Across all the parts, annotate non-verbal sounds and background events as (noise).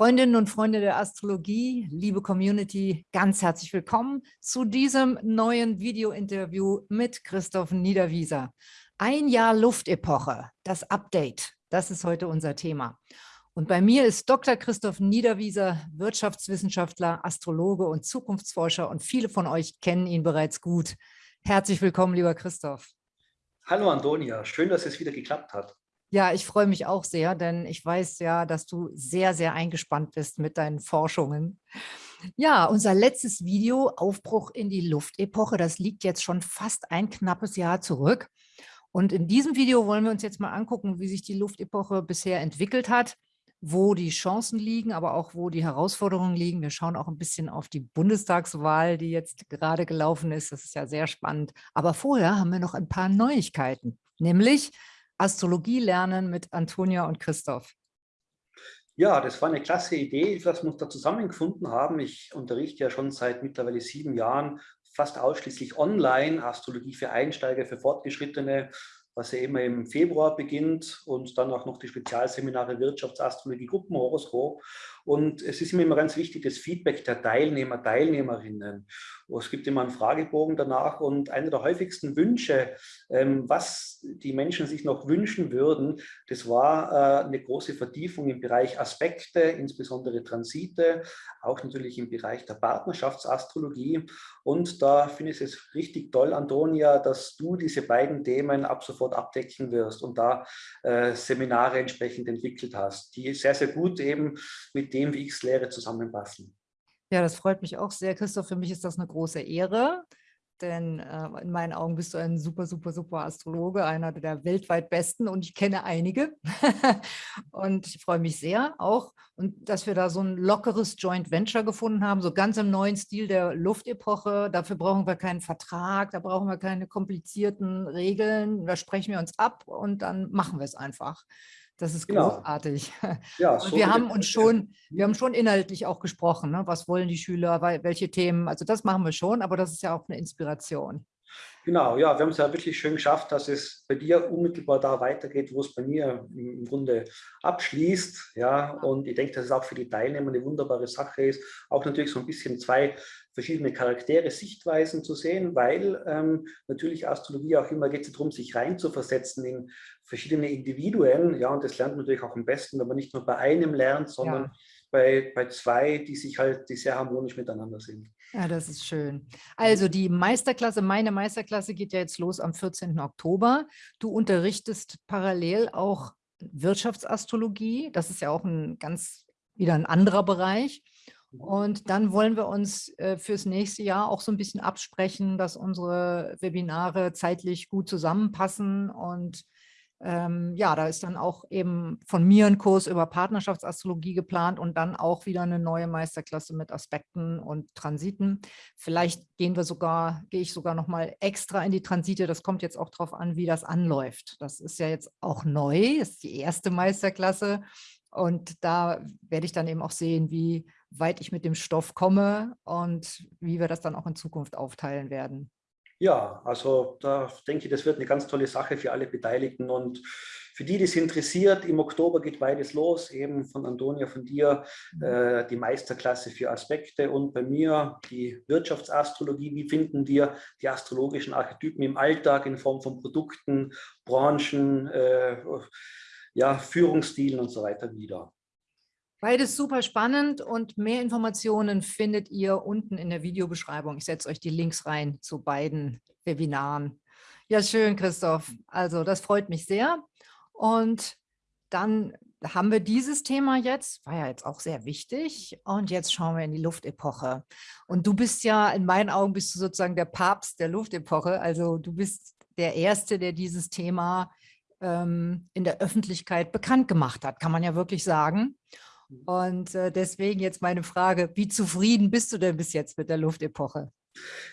Freundinnen und Freunde der Astrologie, liebe Community, ganz herzlich willkommen zu diesem neuen Video-Interview mit Christoph Niederwieser. Ein Jahr Luftepoche, das Update, das ist heute unser Thema. Und bei mir ist Dr. Christoph Niederwieser, Wirtschaftswissenschaftler, Astrologe und Zukunftsforscher und viele von euch kennen ihn bereits gut. Herzlich willkommen, lieber Christoph. Hallo Antonia, schön, dass es wieder geklappt hat. Ja, ich freue mich auch sehr, denn ich weiß ja, dass du sehr, sehr eingespannt bist mit deinen Forschungen. Ja, unser letztes Video, Aufbruch in die Luftepoche, das liegt jetzt schon fast ein knappes Jahr zurück. Und in diesem Video wollen wir uns jetzt mal angucken, wie sich die Luftepoche bisher entwickelt hat, wo die Chancen liegen, aber auch wo die Herausforderungen liegen. Wir schauen auch ein bisschen auf die Bundestagswahl, die jetzt gerade gelaufen ist. Das ist ja sehr spannend. Aber vorher haben wir noch ein paar Neuigkeiten, nämlich Astrologie lernen mit Antonia und Christoph. Ja, das war eine klasse Idee, dass wir uns da zusammengefunden haben. Ich unterrichte ja schon seit mittlerweile sieben Jahren fast ausschließlich online, Astrologie für Einsteiger, für Fortgeschrittene, was ja immer im Februar beginnt und dann auch noch die Spezialseminare Wirtschaftsastrologie, Gruppenhoroskop. Und es ist mir immer ganz wichtig, das Feedback der Teilnehmer, Teilnehmerinnen. Es gibt immer einen Fragebogen danach und einer der häufigsten Wünsche, ähm, was die Menschen sich noch wünschen würden, das war äh, eine große Vertiefung im Bereich Aspekte, insbesondere Transite, auch natürlich im Bereich der Partnerschaftsastrologie. Und da finde ich es richtig toll, Antonia, dass du diese beiden Themen ab sofort abdecken wirst und da äh, Seminare entsprechend entwickelt hast, die sehr, sehr gut eben mit dem, wie ich es lehre, zusammenpassen. Ja, das freut mich auch sehr, Christoph. Für mich ist das eine große Ehre, denn äh, in meinen Augen bist du ein super, super, super Astrologe, einer der weltweit besten und ich kenne einige. (laughs) und ich freue mich sehr auch, und dass wir da so ein lockeres Joint Venture gefunden haben, so ganz im neuen Stil der Luftepoche. Dafür brauchen wir keinen Vertrag, da brauchen wir keine komplizierten Regeln. Da sprechen wir uns ab und dann machen wir es einfach. Das ist genau. großartig. (laughs) Ja, so wir haben uns schon, wir haben schon inhaltlich auch gesprochen, ne? was wollen die Schüler, welche Themen, also das machen wir schon, aber das ist ja auch eine Inspiration. Genau, ja, wir haben es ja wirklich schön geschafft, dass es bei dir unmittelbar da weitergeht, wo es bei mir im Grunde abschließt. Ja, und ich denke, dass es auch für die Teilnehmer eine wunderbare Sache ist, auch natürlich so ein bisschen zwei verschiedene Charaktere, Sichtweisen zu sehen, weil ähm, natürlich Astrologie auch immer geht es darum, sich reinzuversetzen in verschiedene Individuen. Ja, und das lernt man natürlich auch am besten, wenn man nicht nur bei einem lernt, sondern ja. bei, bei zwei, die sich halt, die sehr harmonisch miteinander sind. Ja, das ist schön. Also die Meisterklasse, meine Meisterklasse geht ja jetzt los am 14. Oktober. Du unterrichtest parallel auch Wirtschaftsastrologie. Das ist ja auch ein ganz wieder ein anderer Bereich. Und dann wollen wir uns äh, fürs nächste Jahr auch so ein bisschen absprechen, dass unsere Webinare zeitlich gut zusammenpassen. Und ähm, ja, da ist dann auch eben von mir ein Kurs über Partnerschaftsastrologie geplant und dann auch wieder eine neue Meisterklasse mit Aspekten und Transiten. Vielleicht gehen wir sogar, gehe ich sogar noch mal extra in die Transite. Das kommt jetzt auch darauf an, wie das anläuft. Das ist ja jetzt auch neu, das ist die erste Meisterklasse. Und da werde ich dann eben auch sehen, wie weit ich mit dem Stoff komme und wie wir das dann auch in Zukunft aufteilen werden. Ja, also da denke ich, das wird eine ganz tolle Sache für alle Beteiligten und für die, die es interessiert, im Oktober geht beides los, eben von Antonia, von dir, mhm. äh, die Meisterklasse für Aspekte und bei mir die Wirtschaftsastrologie. Wie finden wir die astrologischen Archetypen im Alltag in Form von Produkten, Branchen, äh, ja, Führungsstilen und so weiter wieder. Beides super spannend und mehr Informationen findet ihr unten in der Videobeschreibung. Ich setze euch die Links rein zu beiden Webinaren. Ja, schön, Christoph. Also das freut mich sehr. Und dann haben wir dieses Thema jetzt, war ja jetzt auch sehr wichtig. Und jetzt schauen wir in die Luftepoche. Und du bist ja, in meinen Augen bist du sozusagen der Papst der Luftepoche. Also du bist der Erste, der dieses Thema ähm, in der Öffentlichkeit bekannt gemacht hat, kann man ja wirklich sagen. Und äh, deswegen jetzt meine Frage, wie zufrieden bist du denn bis jetzt mit der Luftepoche?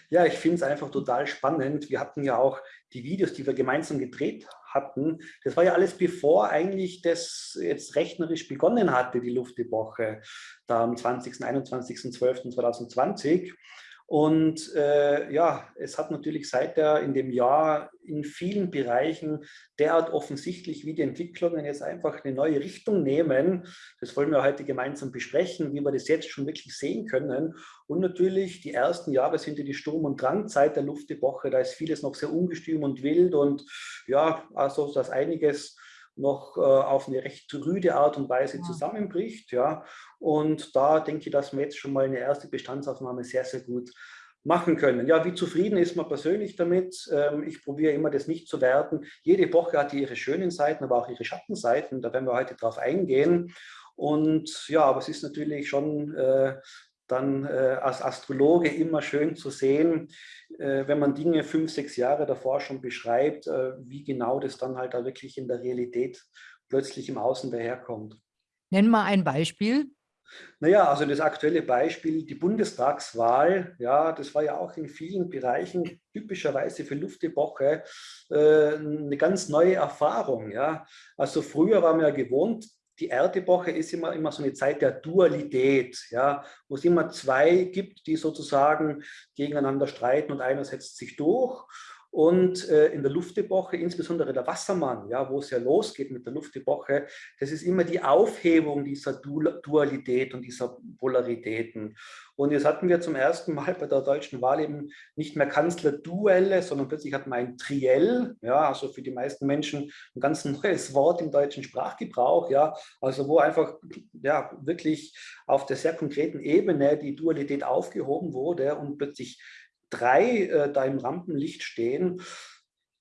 Ja, ich finde es einfach total spannend. Wir hatten ja auch die Videos, die wir gemeinsam gedreht hatten. Das war ja alles bevor eigentlich das jetzt rechnerisch begonnen hatte, die Luftepoche, da am 20. 21.12.2020. Und äh, ja, es hat natürlich seit der in dem Jahr in vielen Bereichen derart offensichtlich, wie die Entwicklungen jetzt einfach eine neue Richtung nehmen. Das wollen wir heute gemeinsam besprechen, wie wir das jetzt schon wirklich sehen können. Und natürlich, die ersten Jahre sind ja die Sturm- und Drangzeit der Luftepoche. Da ist vieles noch sehr ungestüm und wild und ja, also dass einiges noch äh, auf eine recht rüde Art und Weise zusammenbricht. Ja. Und da denke ich, dass wir jetzt schon mal eine erste Bestandsaufnahme sehr, sehr gut machen können. Ja, wie zufrieden ist man persönlich damit? Ähm, ich probiere immer, das nicht zu werten. Jede Epoche hat ihre schönen Seiten, aber auch ihre Schattenseiten. Da werden wir heute drauf eingehen. Und ja, aber es ist natürlich schon äh, dann äh, als Astrologe immer schön zu sehen, äh, wenn man Dinge fünf, sechs Jahre davor schon beschreibt, äh, wie genau das dann halt da wirklich in der Realität plötzlich im Außen daherkommt. Nenn mal ein Beispiel. Naja, also das aktuelle Beispiel, die Bundestagswahl, ja, das war ja auch in vielen Bereichen typischerweise für Luftepoche äh, eine ganz neue Erfahrung. Ja. Also früher war man ja gewohnt, die Erdepoche ist immer, immer so eine Zeit der Dualität, ja, wo es immer zwei gibt, die sozusagen gegeneinander streiten und einer setzt sich durch. Und äh, in der Luftepoche, insbesondere der Wassermann, ja, wo es ja losgeht mit der Luftepoche, das ist immer die Aufhebung dieser Dualität und dieser Polaritäten. Und jetzt hatten wir zum ersten Mal bei der deutschen Wahl eben nicht mehr Kanzlerduelle, sondern plötzlich hatten wir ein Triell, ja, also für die meisten Menschen ein ganz (laughs) neues Wort im deutschen Sprachgebrauch, ja, also wo einfach ja, wirklich auf der sehr konkreten Ebene die Dualität aufgehoben wurde und plötzlich drei äh, da im Rampenlicht stehen,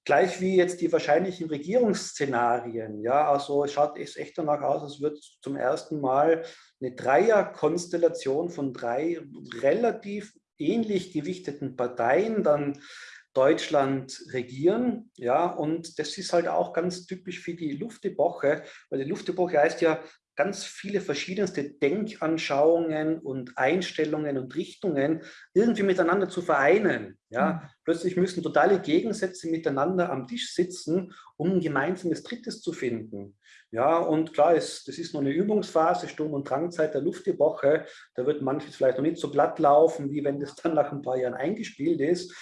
gleich wie jetzt die wahrscheinlichen Regierungsszenarien. Ja, also es schaut echt danach aus, als wird zum ersten Mal eine Dreierkonstellation von drei relativ ähnlich gewichteten Parteien dann Deutschland regieren. Ja, und das ist halt auch ganz typisch für die Luftepoche, weil die Luftepoche heißt ja ganz viele verschiedenste Denkanschauungen und Einstellungen und Richtungen irgendwie miteinander zu vereinen. Ja? Mhm. Plötzlich müssen totale Gegensätze miteinander am Tisch sitzen, um ein gemeinsames Drittes zu finden. Ja, und klar, ist, das ist nur eine Übungsphase, Sturm- und Drangzeit der Luftepoche. Da wird manches vielleicht noch nicht so glatt laufen, wie wenn das dann nach ein paar Jahren eingespielt ist.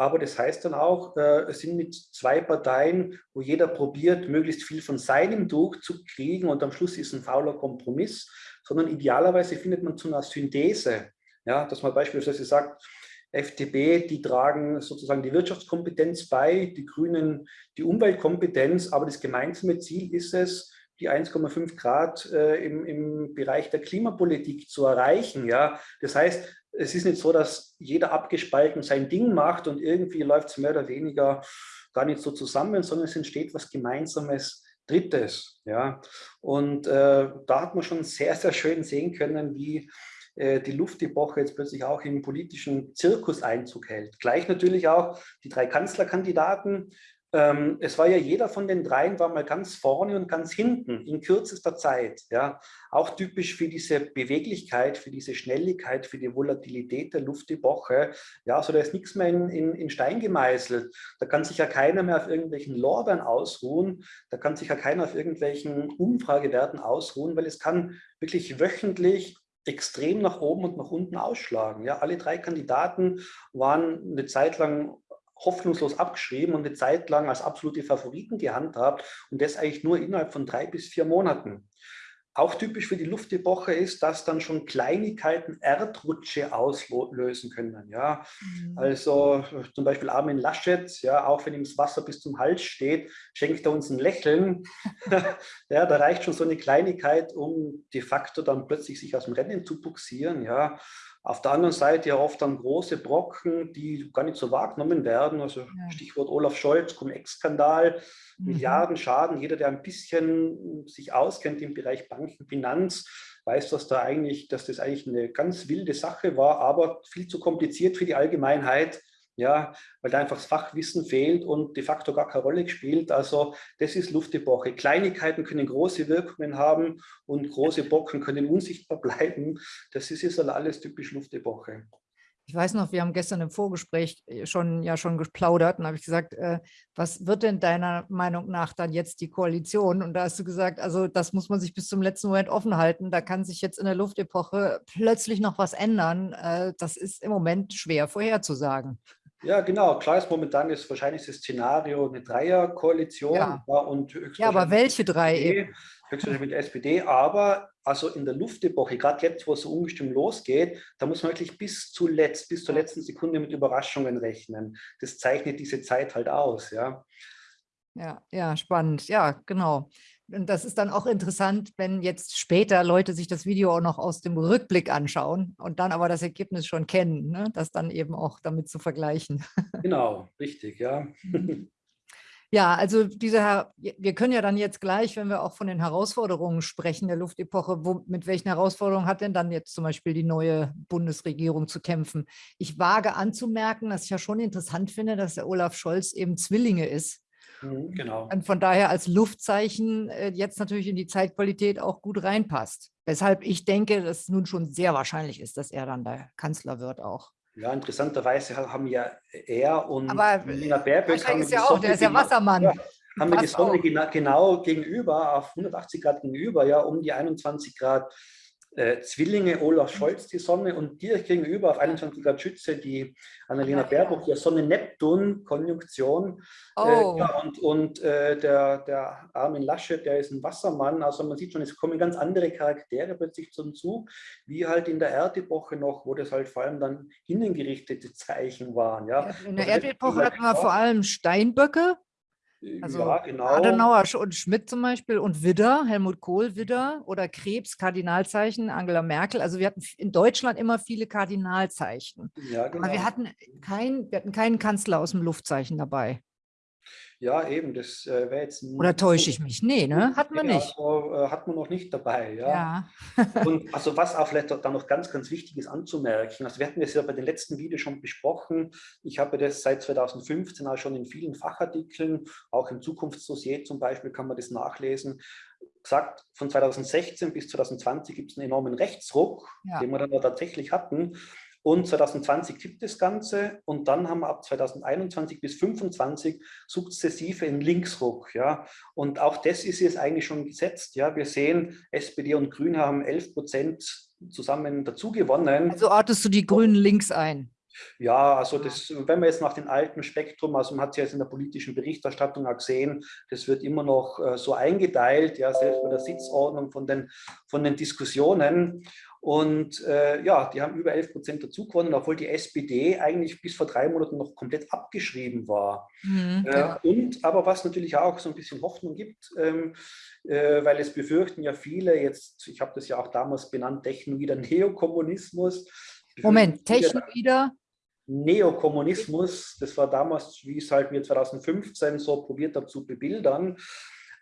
Aber das heißt dann auch, äh, es sind mit zwei Parteien, wo jeder probiert, möglichst viel von seinem durchzukriegen und am Schluss ist ein fauler Kompromiss, sondern idealerweise findet man zu einer Synthese. Ja, dass man beispielsweise sagt, FDP, die tragen sozusagen die Wirtschaftskompetenz bei, die Grünen die Umweltkompetenz, aber das gemeinsame Ziel ist es, die 1,5 Grad äh, im, im Bereich der Klimapolitik zu erreichen. Ja? Das heißt, es ist nicht so, dass jeder abgespalten sein Ding macht und irgendwie läuft es mehr oder weniger gar nicht so zusammen, sondern es entsteht was Gemeinsames, Drittes. Ja? Und äh, da hat man schon sehr, sehr schön sehen können, wie äh, die Luftepoche jetzt plötzlich auch im politischen Zirkus Einzug hält. Gleich natürlich auch die drei Kanzlerkandidaten, ähm, es war ja jeder von den dreien war mal ganz vorne und ganz hinten in kürzester Zeit. Ja, auch typisch für diese Beweglichkeit, für diese Schnelligkeit, für die Volatilität der Luftepoche. Ja, also da ist nichts mehr in, in, in Stein gemeißelt. Da kann sich ja keiner mehr auf irgendwelchen Lorbeeren ausruhen. Da kann sich ja keiner auf irgendwelchen Umfragewerten ausruhen, weil es kann wirklich wöchentlich extrem nach oben und nach unten ausschlagen. Ja, alle drei Kandidaten waren eine Zeit lang hoffnungslos abgeschrieben und eine Zeit lang als absolute Favoriten gehandhabt und das eigentlich nur innerhalb von drei bis vier Monaten. Auch typisch für die Luftepoche ist, dass dann schon Kleinigkeiten Erdrutsche auslösen können. Ja? Mhm. Also zum Beispiel Armin Laschet, ja, auch wenn ihm das Wasser bis zum Hals steht, schenkt er uns ein Lächeln. (laughs) (laughs) ja, da reicht schon so eine Kleinigkeit, um de facto dann plötzlich sich aus dem Rennen zu buxieren. Ja? Auf der anderen Seite ja oft dann große Brocken, die gar nicht so wahrgenommen werden. Also ja. Stichwort Olaf Scholz, Cum-Ex-Skandal, mhm. Milliarden Schaden. Jeder, der ein bisschen sich auskennt im Bereich Banken, Finanz, weiß, dass da eigentlich, dass das eigentlich eine ganz wilde Sache war, aber viel zu kompliziert für die Allgemeinheit ja, weil da einfach das Fachwissen fehlt und de facto gar keine Rolle spielt. Also das ist Luftepoche. Kleinigkeiten können große Wirkungen haben und große Bocken können unsichtbar bleiben. Das ist jetzt alles typisch Luftepoche. Ich weiß noch, wir haben gestern im Vorgespräch äh, schon ja schon geplaudert und habe ich gesagt, äh, was wird denn deiner Meinung nach dann jetzt die Koalition? Und da hast du gesagt, also das muss man sich bis zum letzten Moment offen halten. Da kann sich jetzt in der Luftepoche plötzlich noch was ändern. Äh, das ist im Moment schwer vorherzusagen. Ja, genau. Klar ist momentan ist wahrscheinlich das Szenario eine Dreierkoalition. Ja. ja, und ja aber welche drei SPD, Höchstwahrscheinlich mit der SPD. Aber also in der Luftepoche, gerade jetzt, wo es so ungestimmt losgeht, da muss man wirklich bis zuletzt, bis zur letzten Sekunde mit Überraschungen rechnen. Das zeichnet diese Zeit halt aus. Ja, ja, ja spannend. Ja, genau. Und das ist dann auch interessant, wenn jetzt später Leute sich das Video auch noch aus dem Rückblick anschauen und dann aber das Ergebnis schon kennen, ne? das dann eben auch damit zu vergleichen. Genau, richtig, ja. Ja, also diese, wir können ja dann jetzt gleich, wenn wir auch von den Herausforderungen sprechen der Luftepoche, wo, mit welchen Herausforderungen hat denn dann jetzt zum Beispiel die neue Bundesregierung zu kämpfen? Ich wage anzumerken, dass ich ja schon interessant finde, dass der Olaf Scholz eben Zwillinge ist. Mhm, genau. Und von daher als Luftzeichen äh, jetzt natürlich in die Zeitqualität auch gut reinpasst. Weshalb ich denke, dass es nun schon sehr wahrscheinlich ist, dass er dann der Kanzler wird auch. Ja, interessanterweise haben ja er und Aber Nina Baerbock haben ist ja auch, der ist ja Wassermann. Ja, haben wir die Sonne genau, genau gegenüber, auf 180 Grad gegenüber, ja, um die 21 Grad äh, Zwillinge Olaf Scholz die Sonne und direkt gegenüber auf 21 Grad Schütze die Annalena Baerbock, ja Sonne-Neptun-Konjunktion. Äh, oh. Äh, ja, und und äh, der, der Armin Laschet, der ist ein Wassermann. Also man sieht schon, es kommen ganz andere Charaktere plötzlich zum Zug, wie halt in der Erdepoche noch, wo das halt vor allem dann innengerichtete Zeichen waren. Ja. In der also Erdepoche hatten wir vor allem Steinböcke, also ja, genau. Adenauer und Schmidt zum Beispiel und Widder, Helmut Kohl Widder oder Krebs, Kardinalzeichen, Angela Merkel. Also wir hatten in Deutschland immer viele Kardinalzeichen. Ja, genau. Aber wir hatten, kein, wir hatten keinen Kanzler aus dem Luftzeichen dabei. Ja, eben, das äh, wäre jetzt... Oder täusche ich mich? Nee, ne? Hat man nicht. Also, äh, hat man noch nicht dabei, ja. ja. (laughs) und also was auch vielleicht da noch ganz, ganz wichtig ist anzumerken, also wir hatten das ja bei den letzten Videos schon besprochen, ich habe das seit 2015 auch schon in vielen Fachartikeln, auch im Zukunftsdossier zum Beispiel kann man das nachlesen, gesagt, von 2016 bis 2020 gibt es einen enormen Rechtsruck, ja. den wir dann tatsächlich hatten. Und 2020 kippt das Ganze und dann haben wir ab 2021 bis 2025 sukzessive einen Linksruck. Ja. Und auch das ist jetzt eigentlich schon gesetzt. Ja. Wir sehen, SPD und Grüne haben 11 Prozent zusammen dazu gewonnen. Also ortest du die Grünen links ein? Ja, also das, wenn man jetzt nach dem alten Spektrum, also man hat es ja jetzt in der politischen Berichterstattung auch gesehen, das wird immer noch äh, so eingeteilt, ja, selbst bei der Sitzordnung von den, von den Diskussionen. Und äh, ja, die haben über 11 Prozent dazu gewonnen, obwohl die SPD eigentlich bis vor drei Monaten noch komplett abgeschrieben war. Mhm, äh, und aber was natürlich auch so ein bisschen Hoffnung gibt, ähm, äh, weil es befürchten ja viele, jetzt, ich habe das ja auch damals benannt, Technoider (laughs) Neokommunismus. Moment, Technoider? Neokommunismus, das war damals, wie es halt mir 2015 so probiert habe zu bebildern.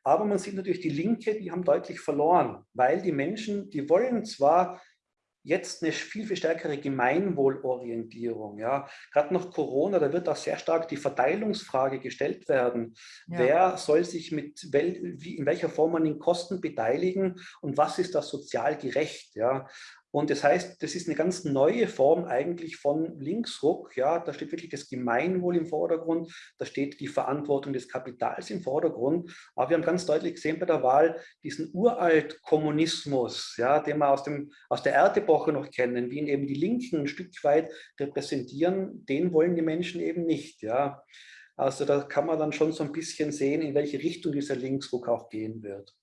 Aber man sieht natürlich, die Linke, die haben deutlich verloren, weil die Menschen, die wollen zwar jetzt eine viel, viel stärkere Gemeinwohlorientierung. Ja. Gerade nach Corona, da wird auch sehr stark die Verteilungsfrage gestellt werden. Ja. Wer soll sich mit, wel, wie, in welcher Form an den Kosten beteiligen und was ist das sozial gerecht? Ja. Und das heißt, das ist eine ganz neue Form eigentlich von Linksruck. Ja, da steht wirklich das Gemeinwohl im Vordergrund, da steht die Verantwortung des Kapitals im Vordergrund. Aber wir haben ganz deutlich gesehen bei der Wahl diesen uralt Kommunismus, ja, den wir aus, dem, aus der Erdepoche noch kennen, wie ihn eben die Linken ein Stück weit repräsentieren, den wollen die Menschen eben nicht. Ja. Also da kann man dann schon so ein bisschen sehen, in welche Richtung dieser Linksruck auch gehen wird.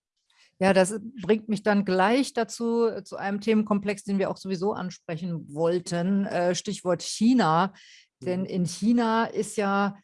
Ja, das bringt mich dann gleich dazu, äh, zu einem Themenkomplex, den wir auch sowieso ansprechen wollten, äh, Stichwort China. Denn mhm. in China ist ja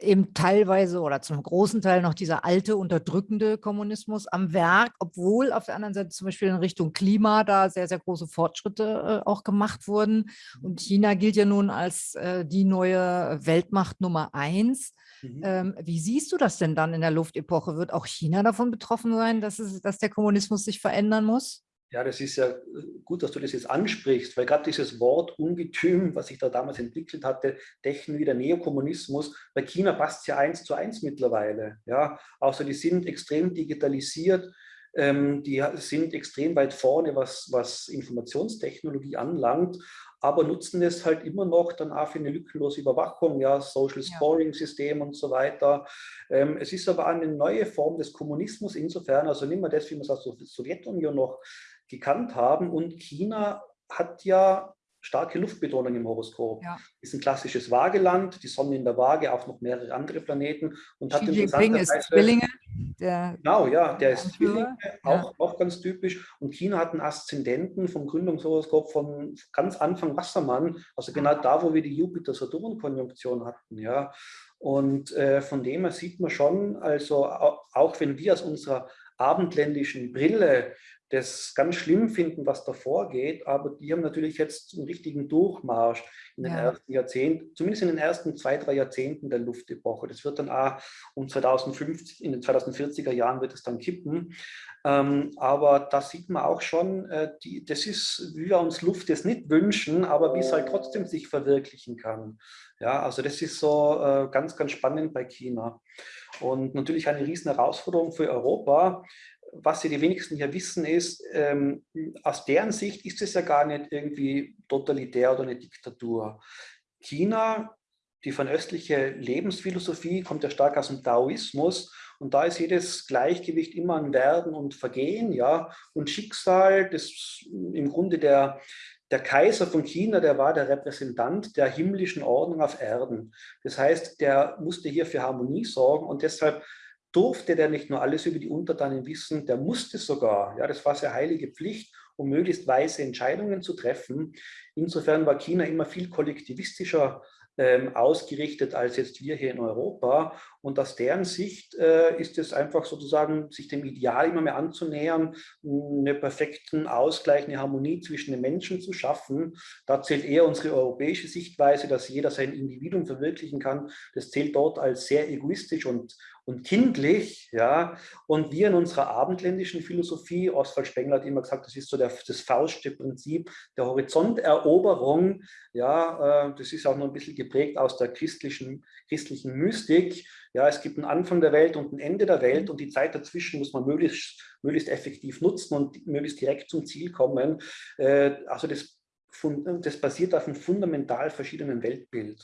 eben teilweise oder zum großen Teil noch dieser alte unterdrückende Kommunismus am Werk, obwohl auf der anderen Seite zum Beispiel in Richtung Klima da sehr, sehr große Fortschritte äh, auch gemacht wurden. Und mhm. China gilt ja nun als äh, die neue Weltmacht Nummer eins. Mhm. Ähm, wie siehst du das denn dann in der Luftepoche? Wird auch China davon betroffen sein, dass, es, dass der Kommunismus sich verändern muss? Ja, das ist ja äh, gut, dass du das jetzt ansprichst, weil gerade dieses Wort Ungetüm, was sich da damals entwickelt hatte, Techno wie der Neokommunismus, bei China passt es ja eins zu eins mittlerweile. Ja, außer die sind extrem digitalisiert, die sind extrem weit vorne, was, was Informationstechnologie anlangt. aber nutzen es halt immer noch dann auch für eine lückenlose Überwachung, ja, Social Scoring System und so weiter. Ähm, es ist aber eine neue Form des Kommunismus insofern, also nicht mehr das, wie wir es aus der Sowjetunion noch gekannt haben und China hat ja starke Luftbetonung im Horoskop. Ja. Ist ein klassisches Waageland, die Sonne in der Waage, auch noch mehrere andere Planeten. Und Xi hat Jinping ist Zwillinge. Der genau, ja, der ist Zwillinge, auch, ja. auch ganz typisch. Und China hat einen Aszendenten vom Gründungshoroskop von ganz Anfang Wassermann, also genau da, wo wir die Jupiter-Saturn-Konjunktion hatten. Ja. Und äh, von dem her sieht man schon, also auch, auch wenn wir aus unserer abendländischen Brille das ganz schlimm finden, was da vorgeht, aber die haben natürlich jetzt einen richtigen Durchmarsch in den ja. ersten Jahrzehnten, zumindest in den ersten zwei, drei Jahrzehnten der Luftepoche. Das wird dann auch um 2050, in den 2040er Jahren wird es dann kippen. Ähm, aber da sieht man auch schon, äh, die, das ist, wie wir uns Luft jetzt nicht wünschen, aber wie es halt trotzdem sich verwirklichen kann. Ja, also das ist so äh, ganz, ganz spannend bei China. Und natürlich eine riesen Herausforderung für Europa, was sie die wenigsten hier wissen, ist, ähm, aus deren Sicht ist es ja gar nicht irgendwie totalitär oder eine Diktatur. China, die fernöstliche Lebensphilosophie, kommt ja stark aus dem Taoismus und da ist jedes Gleichgewicht immer ein Werden und Vergehen, ja, und Schicksal, das im Grunde der, der Kaiser von China, der war der Repräsentant der himmlischen Ordnung auf Erden. Das heißt, der musste hier für Harmonie sorgen und deshalb durfte der nicht nur alles über die Untertanen wissen, der musste sogar, ja, das war seine heilige Pflicht, um möglichst weise Entscheidungen zu treffen. Insofern war China immer viel kollektivistischer ähm, ausgerichtet als jetzt wir hier in Europa. Und aus deren Sicht äh, ist es einfach sozusagen, sich dem Ideal immer mehr anzunähern, einen perfekten Ausgleich, eine Harmonie zwischen den Menschen zu schaffen. Da zählt eher unsere europäische Sichtweise, dass jeder sein Individuum verwirklichen kann. Das zählt dort als sehr egoistisch und, und kindlich. Ja? Und wir in unserer abendländischen Philosophie, Oswald Spengler hat immer gesagt, das ist so der, das fauschte Prinzip der Horizonteroberung. Ja, äh, das ist auch noch ein bisschen geprägt aus der christlichen, christlichen Mystik. Ja, es gibt einen Anfang der Welt und ein Ende der Welt und die Zeit dazwischen muss man möglichst, möglichst effektiv nutzen und möglichst direkt zum Ziel kommen. Äh, also das, das basiert auf einem fundamental verschiedenen Weltbild.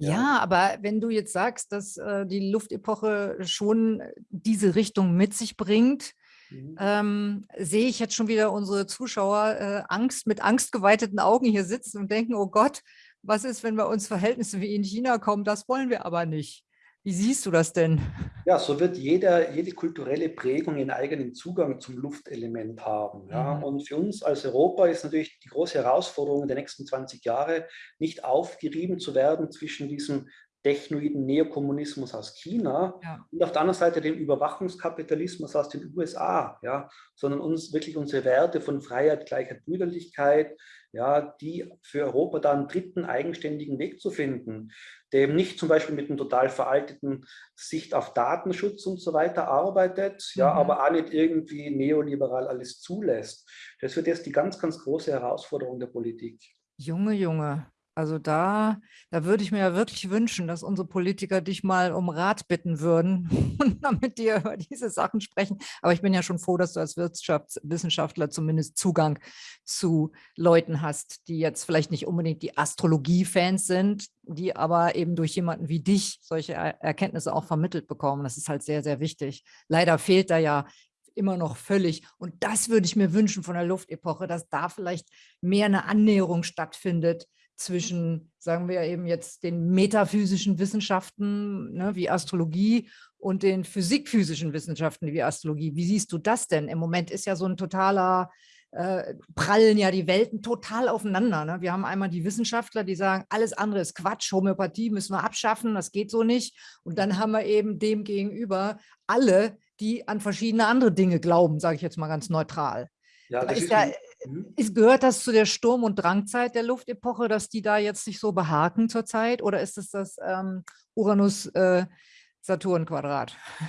Ja. ja, aber wenn du jetzt sagst, dass äh, die Luftepoche schon diese Richtung mit sich bringt, mhm. ähm, sehe ich jetzt schon wieder unsere Zuschauer äh, Angst mit angstgeweiteten Augen hier sitzen und denken, oh Gott, was ist, wenn bei uns Verhältnisse wie in China kommen? Das wollen wir aber nicht. Wie siehst du das denn? Ja, so wird jeder, jede kulturelle Prägung einen eigenen Zugang zum Luftelement haben. Ja. Mhm. Und für uns als Europa ist natürlich die große Herausforderung der nächsten 20 Jahre, nicht aufgerieben zu werden zwischen diesem technoiden Neokommunismus aus China ja. und auf der anderen Seite dem Überwachungskapitalismus aus den USA, ja, sondern uns wirklich unsere Werte von Freiheit, Gleichheit, Brüderlichkeit, ja, die für Europa da einen dritten eigenständigen Weg zu finden, der nicht zum Beispiel mit einem total veralteten Sicht auf Datenschutz und so weiter arbeitet, ja, mhm. aber auch nicht irgendwie neoliberal alles zulässt. Das wird jetzt die ganz, ganz große Herausforderung der Politik. Junge, Junge, also da, da würde ich mir ja wirklich wünschen, dass unsere Politiker dich mal um Rat bitten würden (laughs) und damit die über diese Sachen sprechen. Aber ich bin ja schon froh, dass du als Wirtschaftswissenschaftler zumindest Zugang zu Leuten hast, die jetzt vielleicht nicht unbedingt die Astrologie-Fans sind, die aber eben durch jemanden wie dich solche Erkenntnisse auch vermittelt bekommen. Das ist halt sehr, sehr wichtig. Leider fehlt da ja immer noch völlig. Und das würde ich mir wünschen von der Luftepoche, dass da vielleicht mehr eine Annäherung stattfindet zwischen, sagen wir eben jetzt, den metaphysischen Wissenschaften ne, wie Astrologie und den physikphysischen Wissenschaften wie Astrologie. Wie siehst du das denn? Im Moment ist ja so ein totaler, äh, prallen ja die Welten total aufeinander. Ne? Wir haben einmal die Wissenschaftler, die sagen, alles andere ist Quatsch, Homöopathie müssen wir abschaffen, das geht so nicht. Und dann haben wir eben dem gegenüber alle, die an verschiedene andere Dinge glauben, sage ich jetzt mal ganz neutral. Ja, das ist, ist ja, Mhm. Ist, gehört das zu der Sturm- und Drangzeit der Luftepoche, dass die da jetzt sich so behaken zurzeit? Oder ist es das ähm, Uranus-Saturn-Quadrat? Äh,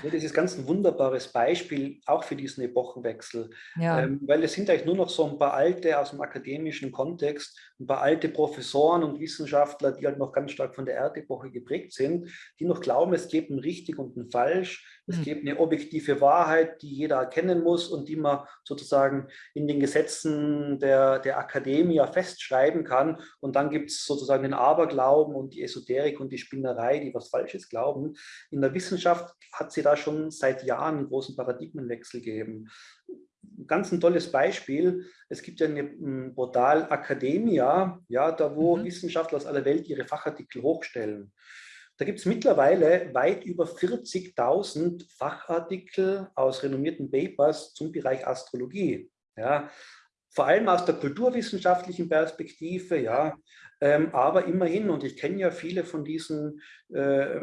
ja, das ist ganz ein wunderbares Beispiel, auch für diesen Epochenwechsel. Ja. Ähm, weil es sind eigentlich nur noch so ein paar alte aus dem akademischen Kontext, ein paar alte Professoren und Wissenschaftler, die halt noch ganz stark von der Erdepoche geprägt sind, die noch glauben, es gibt ein richtig und ein falsch, Es hm. gibt eine objektive Wahrheit, die jeder erkennen muss und die man sozusagen in den Gesetzen der, der Akademie festschreiben kann. Und dann gibt es sozusagen den Aberglauben und die Esoterik und die Spinnerei, die was Falsches glauben. In der Wissenschaft hat sie da schon seit Jahren einen großen Paradigmenwechsel gegeben ganz ein tolles Beispiel. Es gibt ja ein Portal Academia, ja, da wo mhm. Wissenschaftler aus aller Welt ihre Fachartikel hochstellen. Da gibt es mittlerweile weit über 40.000 Fachartikel aus renommierten Papers zum Bereich Astrologie. Ja, vor allem aus der kulturwissenschaftlichen Perspektive, ja, ähm, aber immerhin, und ich kenne ja viele von diesen äh,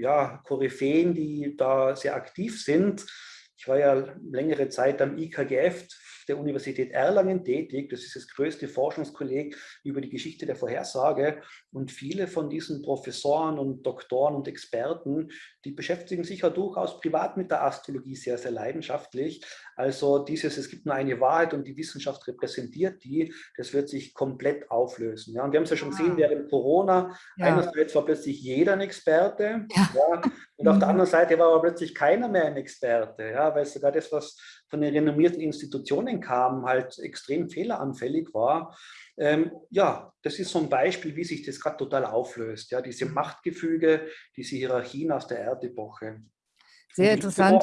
ja, Koryphäen, die da sehr aktiv sind, ich war ja längere Zeit am IKGF der Universität Erlangen tätig. Das ist das größte Forschungskolleg über die Geschichte der Vorhersage. Und viele von diesen Professoren und Doktoren und Experten, die beschäftigen sich ja durchaus privat mit der Astrologie sehr, sehr leidenschaftlich. Also dieses, es gibt nur eine Wahrheit und die Wissenschaft repräsentiert die, das wird sich komplett auflösen. Ja, und wir haben es ja schon gesehen, ah. während Corona, ja. einerseits war plötzlich jeder ein Experte ja. Ja, und auf der mhm. anderen Seite war aber plötzlich keiner mehr ein Experte, ja, weil sogar das, was von den renommierten Institutionen kam, halt extrem fehleranfällig war. Ähm, ja, das ist so ein Beispiel, wie sich das gerade total auflöst. Ja, diese mhm. Machtgefüge, diese Hierarchien aus der Erdepoche. Sehr interessant.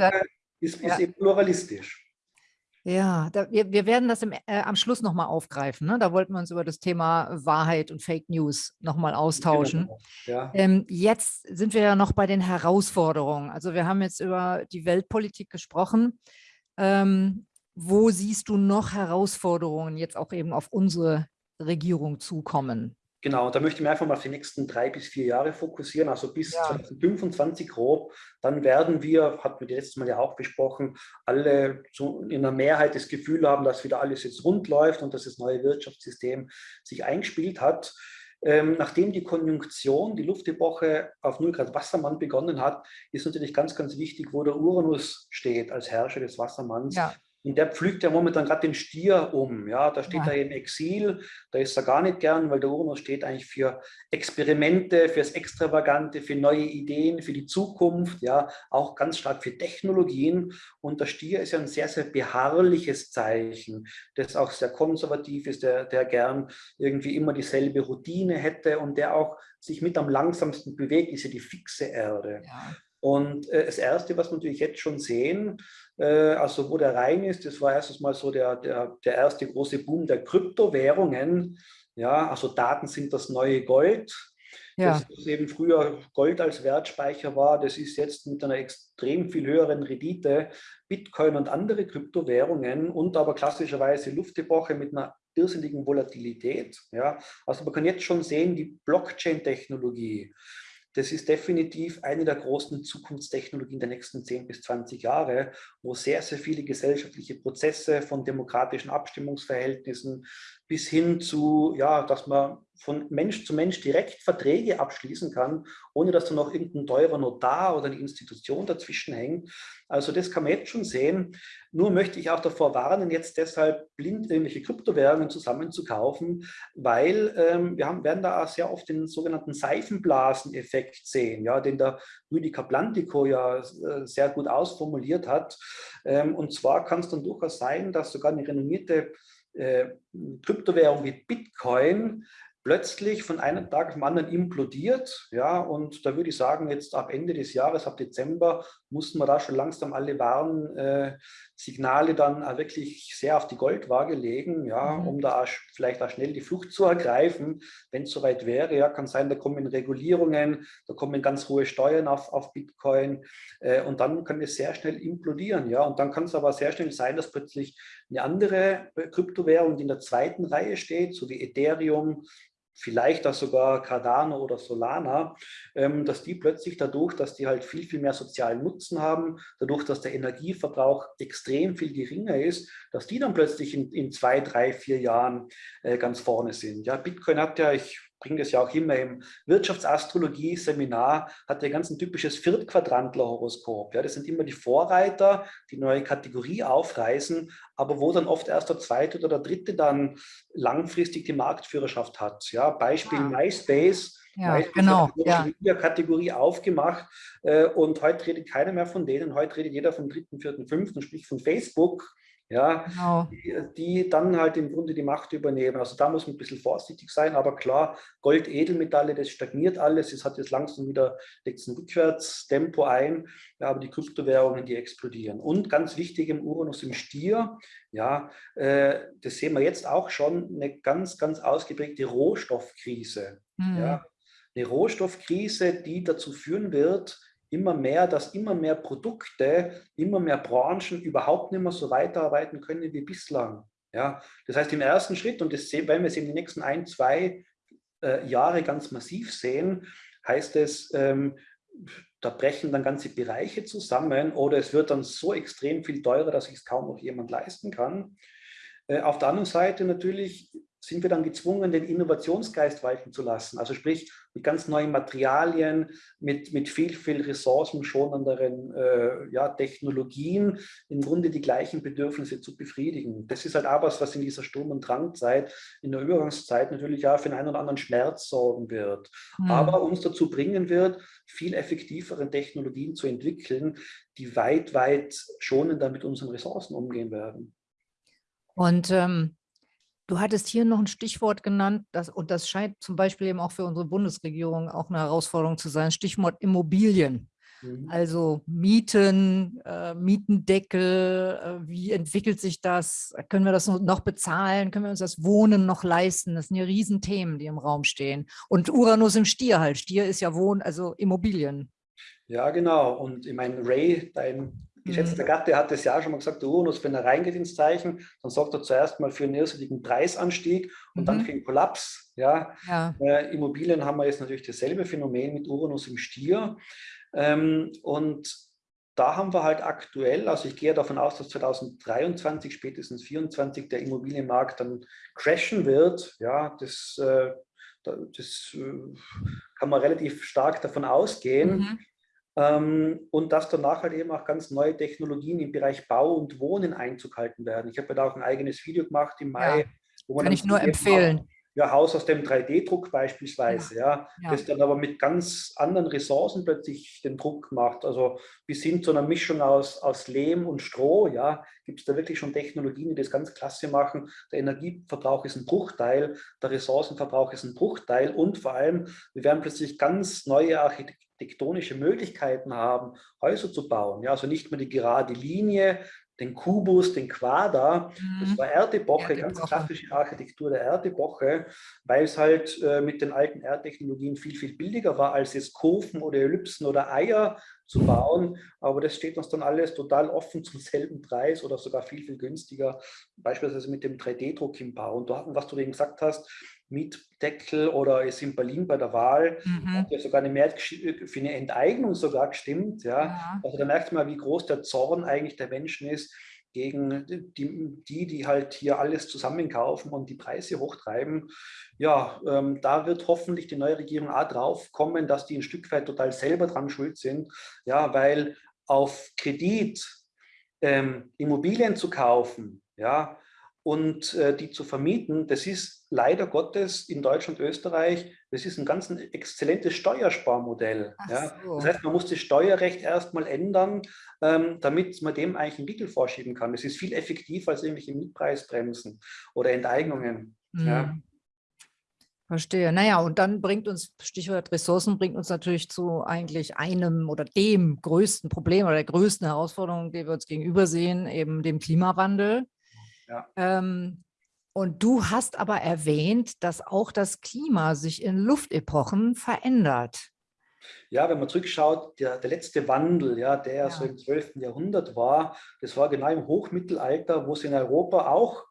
Ist, ist ja. eben pluralistisch. Ja, da, wir, wir werden das im, äh, am Schluss nochmal aufgreifen. Ne? Da wollten wir uns über das Thema Wahrheit und Fake News nochmal austauschen. Genau, ja. ähm, jetzt sind wir ja noch bei den Herausforderungen. Also wir haben jetzt über die Weltpolitik gesprochen. Ähm, wo siehst du noch Herausforderungen jetzt auch eben auf unsere Regierung zukommen? Genau, da möchte ich mich einfach mal auf die nächsten drei bis vier Jahre fokussieren, also bis ja. 2025 grob. Dann werden wir, hatten wir letztes Mal ja auch besprochen, alle so in der Mehrheit das Gefühl haben, dass wieder alles jetzt rund läuft und dass das neue Wirtschaftssystem sich eingespielt hat. Ähm, nachdem die Konjunktion, die Luftepoche auf 0 Grad Wassermann begonnen hat, ist natürlich ganz, ganz wichtig, wo der Uranus steht als Herrscher des Wassermanns. Ja. Und der pflügt ja momentan gerade den Stier um. Ja, da steht ja. er im Exil, da ist er gar nicht gern, weil der Uranus steht eigentlich für Experimente, fürs Extravagante, für neue Ideen, für die Zukunft, ja, auch ganz stark für Technologien. Und der Stier ist ja ein sehr, sehr beharrliches Zeichen, das auch sehr konservativ ist, der, der gern irgendwie immer dieselbe Routine hätte und der auch sich mit am langsamsten bewegt, ist ja die fixe Erde. Ja. Und äh, das Erste, was wir natürlich jetzt schon sehen, äh, also wo der rein ist, das war erstes Mal so der, der, der erste große Boom der Kryptowährungen. Ja, also Daten sind das neue Gold. Ja. Das eben früher Gold als Wertspeicher war, das ist jetzt mit einer extrem viel höheren Rendite Bitcoin und andere Kryptowährungen und aber klassischerweise Luftepoche mit einer irrsinnigen Volatilität. Ja. Also man kann jetzt schon sehen, die Blockchain-Technologie, das ist definitiv eine der großen Zukunftstechnologien der nächsten 10 bis 20 Jahre, wo sehr, sehr viele gesellschaftliche Prozesse von demokratischen Abstimmungsverhältnissen bis hin zu, ja, dass man von Mensch zu Mensch direkt Verträge abschließen kann, ohne dass da noch irgendein teurer Notar oder eine Institution dazwischen hängt. Also das kann man jetzt schon sehen. Nur möchte ich auch davor warnen, jetzt deshalb blind irgendwelche Kryptowährungen zusammenzukaufen, weil ähm, wir haben, werden da auch sehr oft den sogenannten Seifenblaseneffekt sehen, ja, den der Rüdiger Plantico ja äh, sehr gut ausformuliert hat. Ähm, und zwar kann es dann durchaus sein, dass sogar eine renommierte äh, Kryptowährung wie Bitcoin plötzlich von einem Tag auf den anderen implodiert. Ja, und da würde ich sagen, jetzt ab Ende des Jahres, ab Dezember, mussten wir da schon langsam alle Warnsignale äh, dann auch wirklich sehr auf die Goldwaage legen, ja, mhm. um da auch vielleicht auch schnell die Flucht zu ergreifen, wenn es soweit wäre. Ja, kann sein, da kommen Regulierungen, da kommen ganz hohe Steuern auf, auf Bitcoin äh, und dann kann es sehr schnell implodieren. Ja, und dann kann es aber sehr schnell sein, dass plötzlich eine andere äh, Kryptowährung, die in der zweiten Reihe steht, so wie Ethereum, vielleicht auch sogar Cardano oder Solana, ähm, dass die plötzlich dadurch, dass die halt viel, viel mehr sozialen Nutzen haben, dadurch, dass der Energieverbrauch extrem viel geringer ist, dass die dann plötzlich in, in zwei, drei, vier Jahren äh, ganz vorne sind. Ja, Bitcoin hat ja, ich bringe das ja auch immer im Wirtschaftsastrologie-Seminar, hat ja ganz ein typisches Viertquadrantler-Horoskop. Ja, das sind immer die Vorreiter, die neue Kategorie aufreißen, aber wo dann oft erst der zweite oder der dritte dann langfristig die Marktführerschaft hat. Ja, Beispiel ah. MySpace Ja, genau. Ja. Kategorie aufgemacht äh, und heute redet keiner mehr von denen. Heute redet jeder vom dritten, vierten, fünften, sprich von Facebook ja, genau. die, die, dann halt im Grunde die Macht übernehmen. Also da muss man ein bisschen vorsichtig sein, aber klar, Gold, Edelmetalle, das stagniert alles, es hat jetzt langsam wieder, legt ein Rückwärtstempo ein, ja, aber die Kryptowährungen, die explodieren. Und ganz wichtig im Uranus im Stier, ja, äh, das sehen wir jetzt auch schon, eine ganz, ganz ausgeprägte Rohstoffkrise. Mhm. Ja, eine Rohstoffkrise, die dazu führen wird, immer mehr, dass immer mehr Produkte, immer mehr Branchen überhaupt nicht mehr so weiterarbeiten können wie bislang. Ja, das heißt im ersten Schritt, und das werden wir es in den nächsten ein, zwei äh, Jahre ganz massiv sehen, heißt es, ähm, da brechen dann ganze Bereiche zusammen oder es wird dann so extrem viel teurer, dass sich es kaum noch jemand leisten kann. Äh, auf der anderen Seite natürlich sind wir dann gezwungen, den Innovationsgeist walten zu lassen. Also sprich, mit ganz neuen Materialien, mit, mit viel, viel ressourcenschonenderen äh, ja, Technologien im Grunde die gleichen Bedürfnisse zu befriedigen. Das ist halt auch was, was in dieser Sturm- und Drangzeit, in der Übergangszeit natürlich auch für einen oder anderen Schmerz sorgen wird. Mhm. Aber uns dazu bringen wird, viel effektivere Technologien zu entwickeln, die weit, weit schonender mit unseren Ressourcen umgehen werden. Und ähm, Du hattest hier noch ein Stichwort genannt, das, und das scheint zum Beispiel eben auch für unsere Bundesregierung auch eine Herausforderung zu sein, Stichwort Immobilien. Mhm. Also Mieten, äh, Mietendeckel, äh, wie entwickelt sich das? Können wir das noch bezahlen? Können wir uns das Wohnen noch leisten? Das sind ja Riesenthemen, die im Raum stehen. Und Uranus im Stier halt. Stier ist ja Wohn, also Immobilien. Ja, genau. Und ich meine, Ray, dein geschätzter mhm. Gatte hat es ja auch schon mal gesagt, der Uranus, wenn er reingeht ins Zeichen, dann sorgt er zuerst mal für einen irrsinnigen Preisanstieg und mhm. dann für einen Kollaps. Ja. ja. Äh, Immobilien haben wir jetzt natürlich dasselbe Phänomen mit Uranus im Stier. Ähm, und da haben wir halt aktuell, also ich gehe davon aus, dass 2023, spätestens 2024 der Immobilienmarkt dann crashen wird. Ja, das, äh, das äh, kann man relativ stark davon ausgehen. Mhm. Ähm, und dass danach halt eben auch ganz neue Technologien im Bereich Bau und Wohnen Einzug halten werden. Ich habe ja da auch ein eigenes Video gemacht im Mai. Ja, wo man kann ich nur empfehlen. Auch, ja, Haus aus dem 3D-Druck beispielsweise, ja, ja, das dann aber mit ganz anderen Ressourcen plötzlich den Druck macht. Also bis hin zu einer Mischung aus, aus Lehm und Stroh, ja, gibt es da wirklich schon Technologien, die das ganz klasse machen. Der Energieverbrauch ist ein Bruchteil, der Ressourcenverbrauch ist ein Bruchteil und vor allem, wir werden plötzlich ganz neue architektonische Möglichkeiten haben, Häuser zu bauen. Ja, also nicht mehr die gerade Linie, den Kubus, den Quader. Das mhm. war Erdepoche, Erdepoche, ganz klassische Architektur der Erdepoche, weil es halt äh, mit den alten Erdtechnologien viel, viel billiger war, als jetzt Kurven oder Ellipsen oder Eier zu bauen. Aber das steht uns dann alles total offen zum selben Preis oder sogar viel, viel günstiger, beispielsweise mit dem 3D-Druck im Bau. Und was du eben gesagt hast, Mietdeckel oder ist in Berlin bei der Wahl, mhm. hat ja sogar eine Mehrheit für eine Enteignung sogar gestimmt. Ja. ja. Also da merkt man, wie groß der Zorn eigentlich der Menschen ist gegen die, die, die halt hier alles zusammenkaufen und die Preise hochtreiben. Ja, ähm, da wird hoffentlich die neue Regierung auch drauf kommen, dass die ein Stück weit total selber dran schuld sind. Ja, weil auf Kredit ähm, Immobilien zu kaufen, ja, und äh, die zu vermieten, das ist leider Gottes in Deutschland, Österreich, das ist ein ganz ein exzellentes Steuersparmodell. Ja. So. Das heißt, man muss das Steuerrecht erstmal ändern, ähm, damit man dem eigentlich einen Riegel vorschieben kann. Das ist viel effektiver als irgendwelche Mietpreisbremsen oder Enteignungen. Mhm. Ja. Verstehe. Naja, und dann bringt uns, Stichwort Ressourcen, bringt uns natürlich zu eigentlich einem oder dem größten Problem oder der größten Herausforderung, die wir uns gegenüber sehen, eben dem Klimawandel. Ja. Ähm, und du hast aber erwähnt, dass auch das Klima sich in Luftepochen verändert. Ja, wenn man zurückschaut, der, der letzte Wandel, ja, der ja. so im 12. Jahrhundert war, das war genau im Hochmittelalter, wo es in Europa auch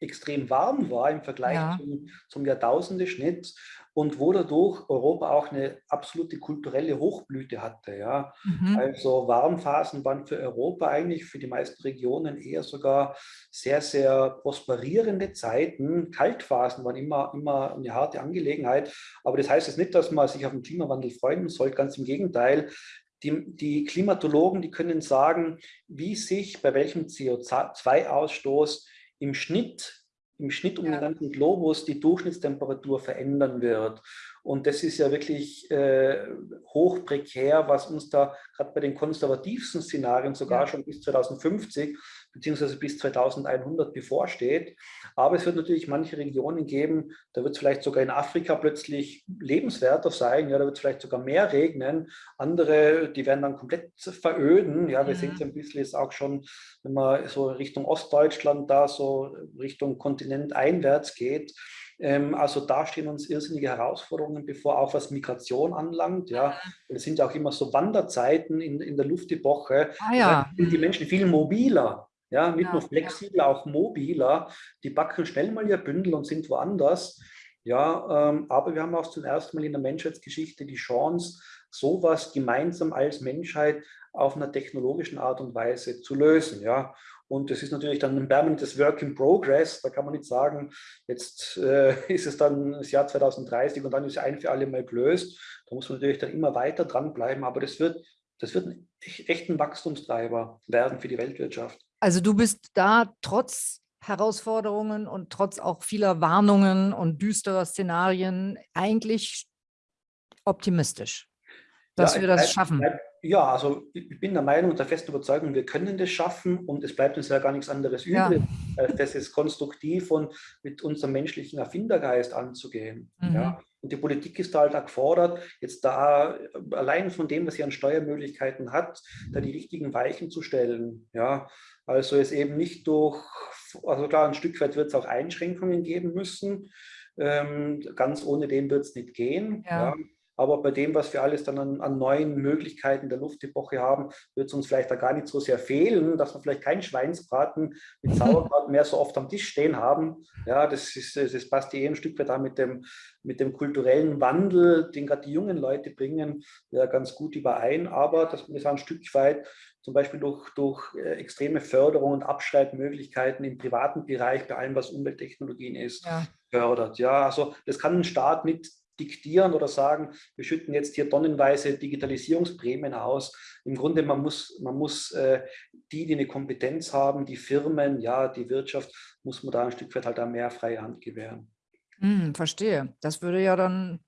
extrem warm war im Vergleich ja. zum, zum Jahrtausendeschnitt und wo dadurch Europa auch eine absolute kulturelle Hochblüte hatte. Ja. Mhm. Also Warmphasen waren für Europa eigentlich, für die meisten Regionen eher sogar sehr, sehr prosperierende Zeiten. Kaltphasen waren immer, immer eine harte Angelegenheit. Aber das heißt jetzt nicht, dass man sich auf den Klimawandel freuen sollte, ganz im Gegenteil. Die, die Klimatologen, die können sagen, wie sich bei welchem CO2-Ausstoß im Schnitt im Schnitt um ja. den ganzen Globus die Durchschnittstemperatur verändern wird. Und das ist ja wirklich äh, hoch prekär, was uns da gerade bei den konservativsten Szenarien sogar ja. schon bis 2050 beziehungsweise bis 2100 bevorsteht. Aber es wird natürlich manche Regionen geben, da wird es vielleicht sogar in Afrika plötzlich lebenswerter sein, ja, da wird es vielleicht sogar mehr regnen. Andere, die werden dann komplett veröden. Ja, wir mhm. sehen es ein bisschen jetzt auch schon, wenn man so Richtung Ostdeutschland da so Richtung Kontinent einwärts geht ähm, also da stehen uns irrsinnige Herausforderungen bevor, auch was Migration anlangt. Ja. Es sind ja auch immer so Wanderzeiten in, in der Luftepoche. Ah, ja. Da sind die Menschen viel mobiler. Ja, nicht ja, nur flexibel, ja. auch mobiler. Die backen schnell mal ihr Bündel und sind woanders. Ja, ähm, aber wir haben auch zum ersten Mal in der Menschheitsgeschichte die Chance, sowas gemeinsam als Menschheit auf einer technologischen Art und Weise zu lösen. Ja. Und das ist natürlich dann ein permanentes Work in Progress. Da kann man nicht sagen, jetzt äh, (laughs) ist es dann das Jahr 2030 und dann ist es ein für alle Mal gelöst. Da muss man natürlich dann immer weiter dranbleiben. Aber das wird, das wird ein echter Wachstumstreiber werden für die Weltwirtschaft. Also du bist da trotz Herausforderungen und trotz auch vieler Warnungen und düsterer Szenarien eigentlich optimistisch, dass ja, wir das bleib, schaffen. Bleib, ja, also ich bin der Meinung und der festen Überzeugung, wir können das schaffen und es bleibt uns ja gar nichts anderes übrig, ja. das ist konstruktiv und mit unserem menschlichen Erfindergeist anzugehen. Mhm. Ja. Und die Politik ist da halt auch gefordert, jetzt da allein von dem, was sie an Steuermöglichkeiten hat, da die richtigen Weichen zu stellen. Ja. Also es eben nicht durch, also klar, ein Stück weit wird es auch Einschränkungen geben müssen, ähm, ganz ohne den wird es nicht gehen. Ja. ja. Aber bei dem, was wir alles dann an, an neuen Möglichkeiten der Luftepoche haben, wird es uns vielleicht da gar nicht so sehr fehlen, dass wir vielleicht keinen Schweinsbraten mit (laughs) Sauerkraut mehr so oft am Tisch stehen haben. Ja, das, ist, das passt eh ein Stück weit da mit dem, mit dem kulturellen Wandel, den gerade die jungen Leute bringen, ja, ganz gut überein. Aber dass man das ein Stück weit zum Beispiel durch, durch äh, extreme Förderung und Abschreibmöglichkeiten im privaten Bereich bei allem, was Umwelttechnologien ist, ja. fördert. Ja, also das kann ein Staat nicht diktieren oder sagen, wir schütten jetzt hier tonnenweise Digitalisierungsprämien aus. Im Grunde, man muss, man muss äh, die, die eine Kompetenz haben, die Firmen, ja, die Wirtschaft, muss man da ein Stück weit halt da mehr freie Hand gewähren. Hm, verstehe. Das würde ja dann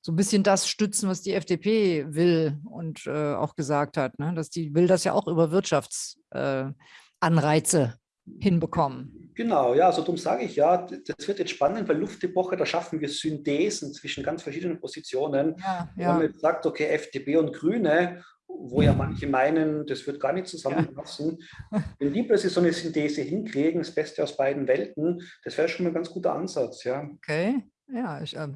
so ein bisschen das stützen, was die FDP will und äh, auch gesagt hat, ne? dass die will das ja auch über Wirtschaftsanreize äh, hinbekommen. Genau, ja, also darum sage ich ja, das wird jetzt spannend, weil Luftepoche, da schaffen wir Synthesen zwischen ganz verschiedenen Positionen. Ja, ja. Wenn man jetzt sagt, okay, FDP und Grüne, wo ja manche meinen, das wird gar nicht zusammenpassen. Ja. (laughs) Wenn die plötzlich so eine Synthese hinkriegen, das Beste aus beiden Welten, das wäre schon mal ein ganz guter Ansatz, ja. Okay, ja, ich, äh,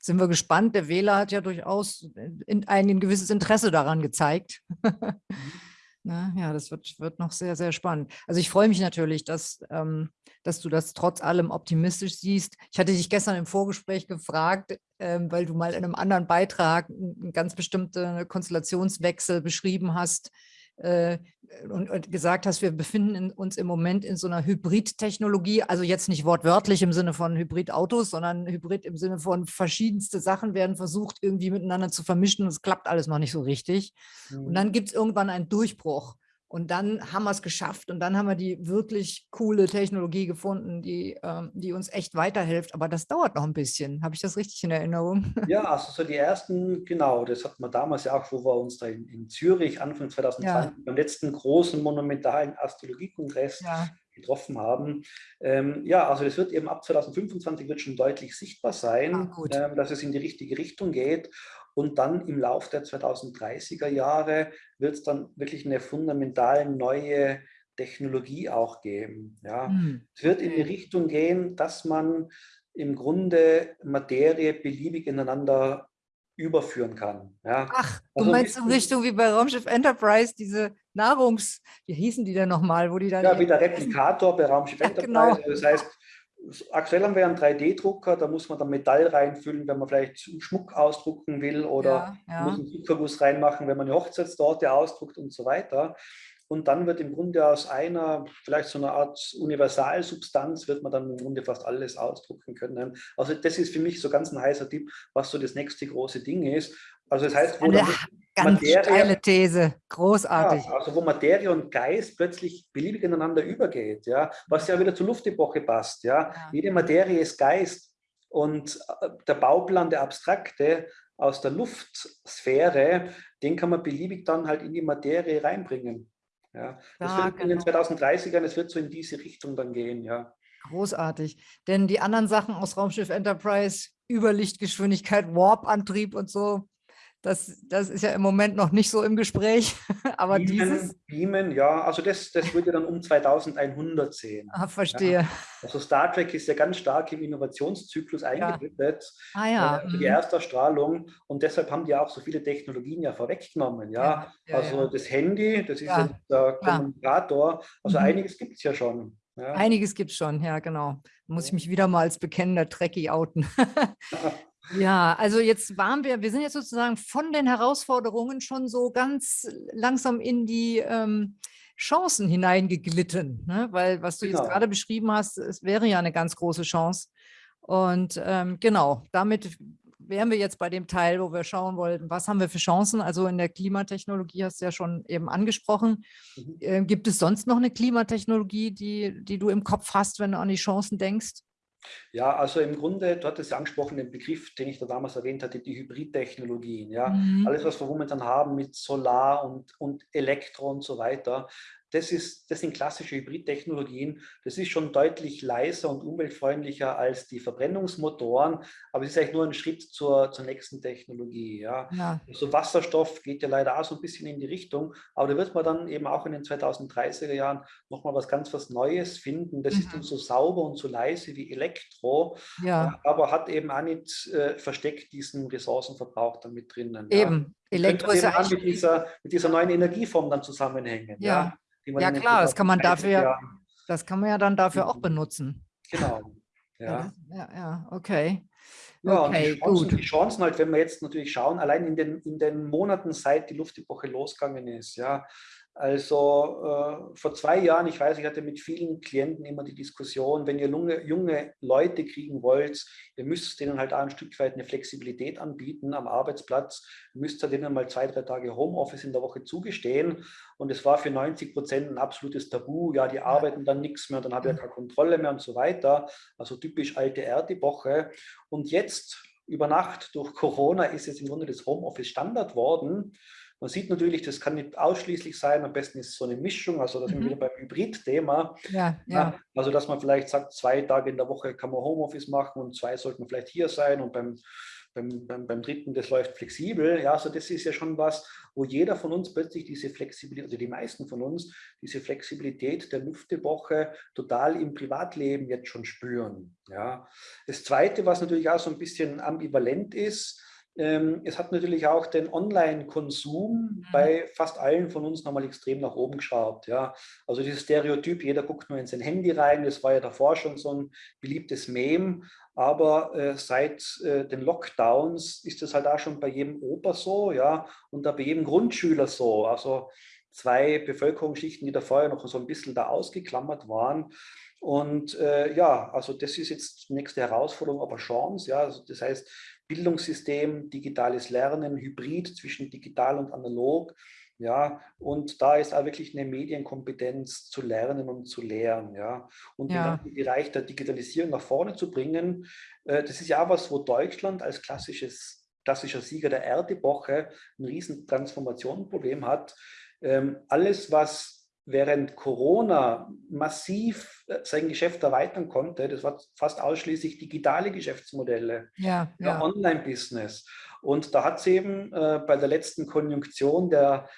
sind wir gespannt. Der Wähler hat ja durchaus in, ein gewisses Interesse daran gezeigt. (laughs) Na, ne? ja, das wird, wird noch sehr, sehr spannend. Also ich freue mich natürlich, dass, ähm, dass du das trotz allem optimistisch siehst. Ich hatte dich gestern im Vorgespräch gefragt, ähm, weil du mal in einem anderen Beitrag einen ganz bestimmten Konstellationswechsel beschrieben hast, äh, und, und, gesagt hast, wir befinden uns im Moment in so einer Hybrid-Technologie, also jetzt nicht wortwörtlich im Sinne von Hybrid-Autos, sondern Hybrid im Sinne von verschiedenste Sachen werden versucht, irgendwie miteinander zu vermischen und es klappt alles noch nicht so richtig. Mhm. Und dann gibt es irgendwann einen Durchbruch. Und dann haben wir es geschafft und dann haben wir die wirklich coole Technologie gefunden, die, ähm, die uns echt weiterhilft. Aber das dauert noch ein bisschen. Habe ich das richtig in Erinnerung? (laughs) Ja, also so die ersten, genau, das hatten wir damals ja auch, wo wir uns da in, in Zürich Anfang 2020 ja. beim letzten großen monumentalen Astrologiekongress ja. getroffen haben. Ähm, ja, also das wird eben ab 2025 wird schon deutlich sichtbar sein, ah, ähm, dass es in die richtige Richtung geht. Und dann im Laufe der 2030er Jahre wird es dann wirklich eine fundamental neue Technologie auch geben. Ja. Mhm. Es wird in die Richtung gehen, dass man im Grunde Materie beliebig ineinander überführen kann. Ja. Ach, du also meinst in Richtung wie bei Raumschiff Enterprise, diese Nahrungs, wie hießen die denn nochmal, wo die dann... Ja, wie der Replikator bei Raumschiff ja, Enterprise. Genau. Das heißt, aktuell haben wir einen 3D-Drucker, da muss man dann Metall reinfüllen, wenn man vielleicht Schmuck ausdrucken will oder ja, ja. muss einen Zuckerguss reinmachen, wenn man eine Hochzeitstorte ausdruckt und so weiter. und dann wird im Grunde aus einer, vielleicht so einer Art Universalsubstanz, wird man dann im Grunde fast alles ausdrucken können. Also das ist für mich so ganz ein heißer Tipp, was so das nächste große Ding ist. Also das heißt, wo Eine ganz Materie, steile These, großartig. Ja, also wo Materie und Geist plötzlich beliebig ineinander übergeht, ja, was ja wieder zur Luftepoche passt, ja. ja. Jede Materie ist Geist und äh, der Bauplan, der Abstrakte aus der Luftsphäre, den kann man beliebig dann halt in die Materie reinbringen. Ja, das ja, wird in den 2030ern, genau. es wird so in diese Richtung dann gehen, ja. Großartig. Denn die anderen Sachen aus Raumschiff Enterprise, Überlichtgeschwindigkeit, Warp-Antrieb und so, das, das ist ja im Moment noch nicht so im Gespräch, (laughs) aber Beamen, dieses... Beamen, ja, also das, das würde dann um 2100 sehen. Ah, verstehe. Ja. Also Star Trek ist ja ganz stark im Innovationszyklus eingebettet. Ja. Ah ja. Äh, die mhm. Ersterstrahlung und deshalb haben die auch so viele Technologien ja vorweggenommen. Ja, ja, ja also das Handy, das ist ja. der Kommunikator, also mhm. einiges gibt es ja schon. Ja. Einiges gibt es schon, ja genau. Muss ich mich wieder mal als bekennender Trekkie outen. (laughs) Ja, also jetzt waren wir, wir sind jetzt sozusagen von den Herausforderungen schon so ganz langsam in die ähm, Chancen hineingeglitten, ne? weil was du genau. jetzt gerade beschrieben hast, es wäre ja eine ganz große Chance. Und ähm, genau, damit wären wir jetzt bei dem Teil, wo wir schauen wollten, was haben wir für Chancen? Also in der Klimatechnologie hast du ja schon eben angesprochen. Mhm. Äh, gibt es sonst noch eine Klimatechnologie, die, die du im Kopf hast, wenn du an die Chancen denkst? Ja, also im Grunde, du hattest ja angesprochen, den Begriff, den ich da damals erwähnt hatte, die Hybridtechnologien. Ja? Mhm. Alles, was wir momentan haben mit Solar und, und Elektro und so weiter, das, ist, das sind klassische Hybridtechnologien. Das ist schon deutlich leiser und umweltfreundlicher als die Verbrennungsmotoren, aber es ist eigentlich nur ein Schritt zur, zur nächsten Technologie. Ja. ja. Also Wasserstoff geht ja leider auch so ein bisschen in die Richtung, aber da wird man dann eben auch in den 2030er Jahren nochmal was ganz was Neues finden. Das mhm. ist dann so sauber und so leise wie Elektro, ja. aber hat eben auch nicht äh, versteckt diesen Ressourcenverbrauch damit drinnen. Eben. Ja. Elektro ist ja mit dieser, mit dieser neuen Energieform dann zusammenhängen. Ja. ja ja klar, das kann man dafür, das kann man ja dann dafür auch benutzen. Genau. Ja, ja, ja okay. Ja, okay, die, Chancen, gut. die Chancen halt, wenn wir jetzt natürlich schauen, allein in den, in den Monaten, seit die Luftepoche losgegangen ist, ja, also äh, vor zwei Jahren, ich weiß, ich hatte mit vielen Klienten immer die Diskussion, wenn ihr junge, junge Leute kriegen wollt, ihr müsst denen halt auch ein Stück weit eine Flexibilität anbieten am Arbeitsplatz, müsst ihr denen mal zwei, drei Tage Homeoffice in der Woche zugestehen. Und es war für 90 Prozent ein absolutes Tabu, ja, die arbeiten dann nichts mehr, dann habe ich ja keine Kontrolle mehr und so weiter. Also typisch alte Erdewoche. Und jetzt, über Nacht durch Corona, ist jetzt im Grunde das Homeoffice Standard worden. Man sieht natürlich, das kann nicht ausschließlich sein, am besten ist es so eine Mischung, also das mhm. sind wir wieder beim Hybrid-Thema. Ja, ja. Also dass man vielleicht sagt, zwei Tage in der Woche kann man Homeoffice machen und zwei sollten vielleicht hier sein und beim, beim, beim, beim dritten, das läuft flexibel. Ja, also das ist ja schon was, wo jeder von uns plötzlich diese Flexibilität, also die meisten von uns, diese Flexibilität der Lüftewoche total im Privatleben jetzt schon spüren. Ja. Das Zweite, was natürlich auch so ein bisschen ambivalent ist, es hat natürlich auch den Online-Konsum mhm. bei fast allen von uns nochmal extrem nach oben geschraubt. Ja. Also dieses Stereotyp, jeder guckt nur in sein Handy rein, das war ja davor schon so ein beliebtes Meme, aber äh, seit äh, den Lockdowns ist es halt auch schon bei jedem Opa so, ja, und da bei jedem Grundschüler so. Also zwei Bevölkerungsschichten, die da vorher noch so ein bisschen da ausgeklammert waren. Und äh, ja, also das ist jetzt die nächste Herausforderung, aber Chance. Ja, also das heißt, Bildungssystem, digitales Lernen, Hybrid zwischen digital und analog. Ja, und da ist auch wirklich eine Medienkompetenz zu lernen und zu lehren. Ja, und ja. den Bereich der Digitalisierung nach vorne zu bringen, äh, das ist ja was, wo Deutschland als klassisches, klassischer Sieger der Erdewoche ein riesen Transformationproblem hat. Ähm, alles, was während Corona massiv äh, sein Geschäft erweitern konnte, das war fast ausschließlich digitale Geschäftsmodelle, ja, ja. Online-Business. Und da hat es eben äh, bei der letzten Konjunktion der,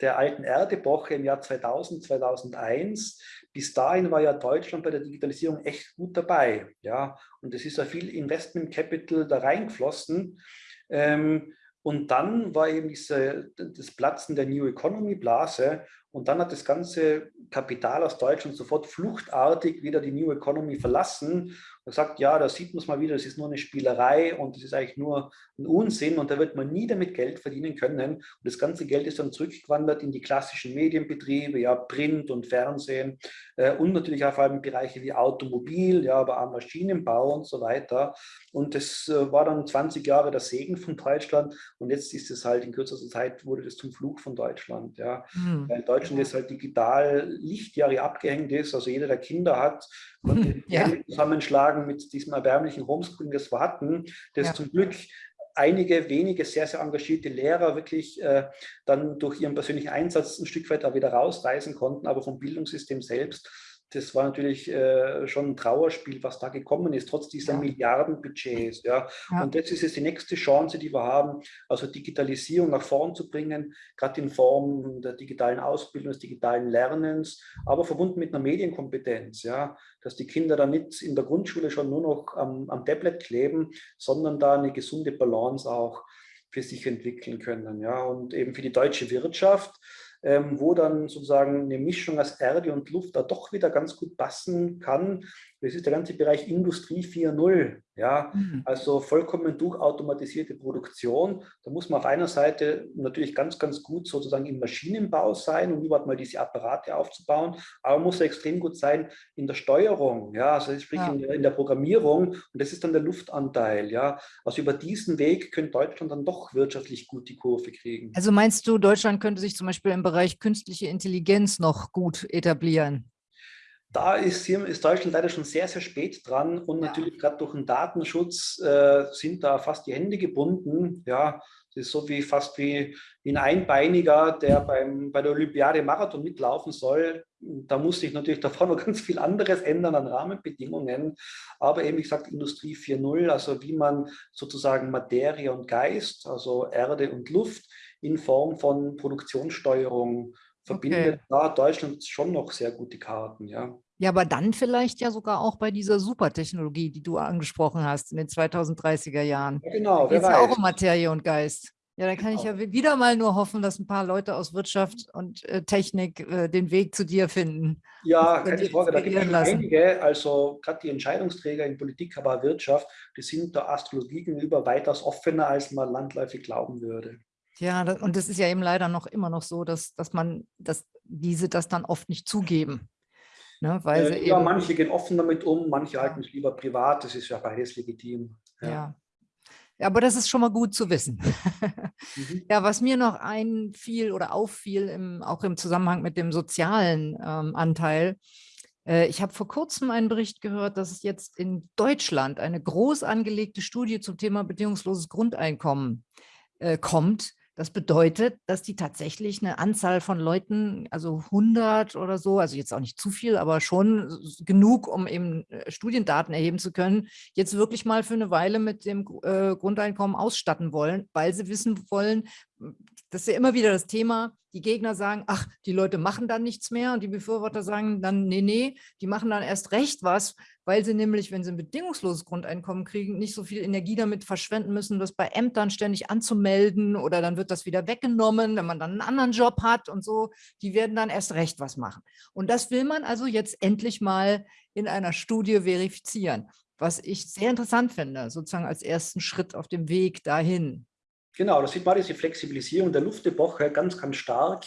der alten Erdewoche im Jahr 2000, 2001, bis dahin war ja Deutschland bei der Digitalisierung echt gut dabei. Ja? Und es ist ja viel Investment Capital da reingeflossen. Ähm, und dann war eben diese, das Platzen der New Economy Blase und dann hat das ganze Kapital aus Deutschland sofort fluchtartig wieder die New Economy verlassen Er sagt, ja, da sieht man es mal wieder, das ist nur eine Spielerei und das ist eigentlich nur ein Unsinn und da wird man nie damit Geld verdienen können. Und das ganze Geld ist dann zurückgewandert in die klassischen Medienbetriebe, ja, Print und Fernsehen äh, und natürlich auch vor allem Bereiche wie Automobil, ja, aber auch Maschinenbau und so weiter. Und das äh, war dann 20 Jahre der Segen von Deutschland und jetzt ist es halt in kürzester Zeit wurde das zum Flug von Deutschland. Ja. Mhm. Weil Deutschland ist halt digital Lichtjahre abgehängt ist, also jeder, der Kinder hat, (laughs) konnte ja. zusammenschlagen mit diesem erbärmlichen Homeschooling, das wir hatten, das ja. zum Glück einige wenige sehr, sehr engagierte Lehrer wirklich äh, dann durch ihren persönlichen Einsatz ein Stück weit da wieder rausreißen konnten, aber vom Bildungssystem selbst das war natürlich äh, schon ein Trauerspiel, was da gekommen ist, trotz dieser ja. Milliardenbudgets. Ja. ja. Und das ist jetzt die nächste Chance, die wir haben, also Digitalisierung nach vorn zu bringen, gerade in Form der digitalen Ausbildung, des digitalen Lernens, aber verbunden mit einer Medienkompetenz, ja, dass die Kinder dann nicht in der Grundschule schon nur noch am, am Tablet kleben, sondern da eine gesunde Balance auch für sich entwickeln können. Ja. Und eben für die deutsche Wirtschaft, ähm, wo dann sozusagen eine Mischung aus Erde und Luft da doch wieder ganz gut passen kann. Das ist der ganze Bereich Industrie 4.0. Ja, mhm. also vollkommen durchautomatisierte Produktion. Da muss man auf einer Seite natürlich ganz, ganz gut sozusagen im Maschinenbau sein, um überhaupt mal diese Apparate aufzubauen, aber muss extrem gut sein in der Steuerung, ja, also sprich ja. in, der, in, der, Programmierung und das ist dann der Luftanteil, ja. Also über diesen Weg könnte Deutschland dann doch wirtschaftlich gut die Kurve kriegen. Also meinst du, Deutschland könnte sich zum Beispiel im Bereich künstliche Intelligenz noch gut etablieren? Da ist, ist Deutschland leider schon sehr, sehr spät dran und ja. natürlich gerade durch den Datenschutz äh, sind da fast die Hände gebunden. Ja, das ist so wie fast wie, wie ein Einbeiniger, der beim, bei der Olympiade Marathon mitlaufen soll. Da muss sich natürlich davor noch (laughs) ganz viel anderes ändern an Rahmenbedingungen. Aber eben, wie gesagt, Industrie 4.0, also wie man sozusagen Materie und Geist, also Erde und Luft in Form von Produktionssteuerung verbindet, okay. da Deutschland schon noch sehr gute Karten, ja. Ja, aber dann vielleicht ja sogar auch bei dieser Supertechnologie, die du angesprochen hast, in den 2030er Jahren. Ja, genau, wer weiß. ja auch um Materie und Geist. Ja, da kann genau. ich ja wieder mal nur hoffen, dass ein paar Leute aus Wirtschaft und äh, Technik äh, den Weg zu dir finden. Ja, keine Frage, da gibt es einige, also gerade die Entscheidungsträger in Politik, aber Wirtschaft, die sind der Astrologie gegenüber weitaus offener, als man landläufig glauben würde. Ja, und das ist ja eben leider noch immer noch so, dass, dass man, dass diese das dann oft nicht zugeben. Ne, weil äh, ja, manche gehen offen damit um, manche halten es lieber privat, das ist ja beides legitim. Ja. ja. ja aber das ist schon mal gut zu wissen. mhm. (laughs) Ja, was mir noch einfiel oder auffiel, im, auch im Zusammenhang mit dem sozialen ähm, Anteil, äh, ich habe vor kurzem einen Bericht gehört, dass es jetzt in Deutschland eine groß angelegte Studie zum Thema bedingungsloses Grundeinkommen äh, kommt, das bedeutet, dass die tatsächlich eine Anzahl von Leuten, also 100 oder so, also jetzt auch nicht zu viel, aber schon genug, um eben äh, Studiendaten erheben zu können, jetzt wirklich mal für eine Weile mit dem äh, Grundeinkommen ausstatten wollen, weil sie wissen wollen, das ist ja immer wieder das Thema, die Gegner sagen, ach, die Leute machen dann nichts mehr und die Befürworter sagen dann, nee, nee, die machen dann erst recht was, weil sie nämlich, wenn sie ein bedingungsloses Grundeinkommen kriegen, nicht so viel Energie damit verschwenden müssen, das bei Ämtern ständig anzumelden oder dann wird das wieder weggenommen, wenn man dann einen anderen Job hat und so. Die werden dann erst recht was machen. Und das will man also jetzt endlich mal in einer Studie verifizieren, was ich sehr interessant finde, sozusagen als ersten Schritt auf dem Weg dahin. Genau, da sieht man diese Flexibilisierung der Luftepoche ganz, ganz stark.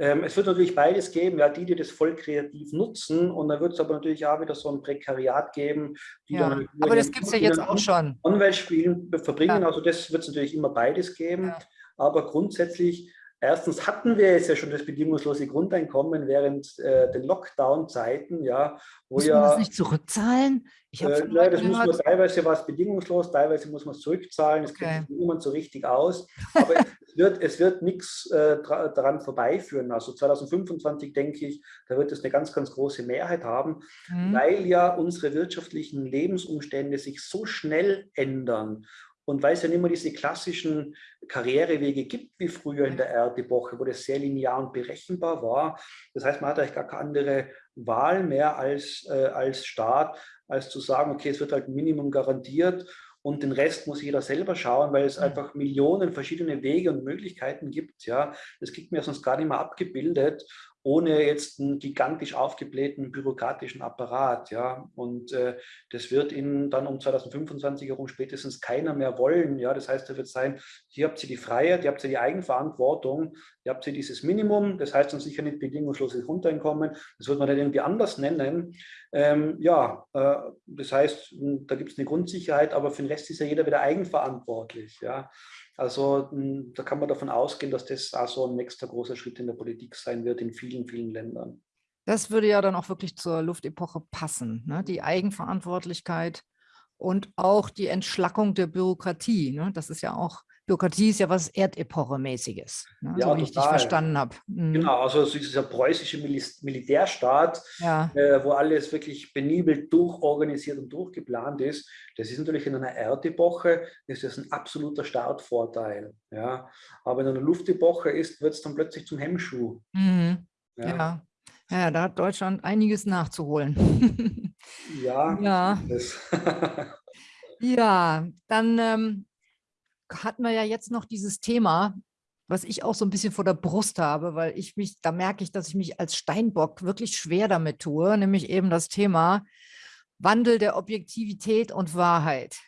Ähm, es wird natürlich beides geben, ja, die, die das voll kreativ nutzen und dann wird es aber natürlich auch wieder so ein Prekariat geben, die ja, dann aber das gibt es ja jetzt auch schon. Online-Spielen verbringen, ja. also das wird es natürlich immer beides geben, ja. aber grundsätzlich Erstens hatten wir jetzt ja schon das bedingungslose Grundeinkommen während äh, den Lockdown-Zeiten, ja, wo muss man das nicht zurückzahlen? Ich äh, nein, das muss man teilweise was bedingungslos, teilweise muss man es zurückzahlen. Das okay. kennt niemand so richtig aus. Aber es (laughs) wird, es wird nichts äh, daran vorbeiführen. Also 2025 denke ich, da wird es eine ganz, ganz große Mehrheit haben, mhm. weil ja unsere wirtschaftlichen Lebensumstände sich so schnell ändern und weil es ja nicht mehr diese klassischen Karrierewege gibt wie früher in der Erdepoche, wo das sehr linear und berechenbar war. Das heißt, man hat eigentlich gar keine andere Wahl mehr als, äh, als Staat, als zu sagen, okay, es wird halt Minimum garantiert und den Rest muss jeder selber schauen, weil es einfach Millionen verschiedene Wege und Möglichkeiten gibt. Ja, das kriegt mir sonst gar nicht mehr abgebildet ohne jetzt einen gigantisch aufgeblähten bürokratischen Apparat. Ja? Und äh, das wird Ihnen dann um 2025 herum spätestens keiner mehr wollen. Ja? Das heißt, da wird sein, hier habt ihr die Freiheit, ihr habt ihr die Eigenverantwortung, ihr habt ihr dieses Minimum, das heißt dann sicher nicht bedingungsloses Grundeinkommen, das wird man dann irgendwie anders nennen. Ähm, ja, äh, das heißt, da gibt es eine Grundsicherheit, aber für den Rest ist ja jeder wieder eigenverantwortlich. Ja? Also hm, da kann man davon ausgehen, dass das auch so ein nächster großer Schritt in der Politik sein wird in vielen, vielen Ländern. Das würde ja dann auch wirklich zur Luftepoche passen, ne? die Eigenverantwortlichkeit und auch die Entschlackung der Bürokratie. Ne? Das ist ja auch Bürokratie ist ja was Erdepoche-mäßiges, ne? ja, so wie total. ich dich verstanden habe. Mhm. Genau, also dieser preußische Mil Militärstaat, ja. äh, wo alles wirklich benibelt durchorganisiert und durchgeplant ist, das ist natürlich in einer Erdepoche ist das ein absoluter Startvorteil. Ja? Aber in einer Luftepoche ist, wird es dann plötzlich zum Hemmschuh. Mhm. Ja. ja. Ja, da hat Deutschland einiges nachzuholen. ja. (laughs) Ja. (laughs) ja, dann ähm, hatten wir ja jetzt noch dieses Thema, was ich auch so ein bisschen vor der Brust habe, weil ich mich, da merke ich, dass ich mich als Steinbock wirklich schwer damit tue, nämlich eben das Thema Wandel der Objektivität und Wahrheit.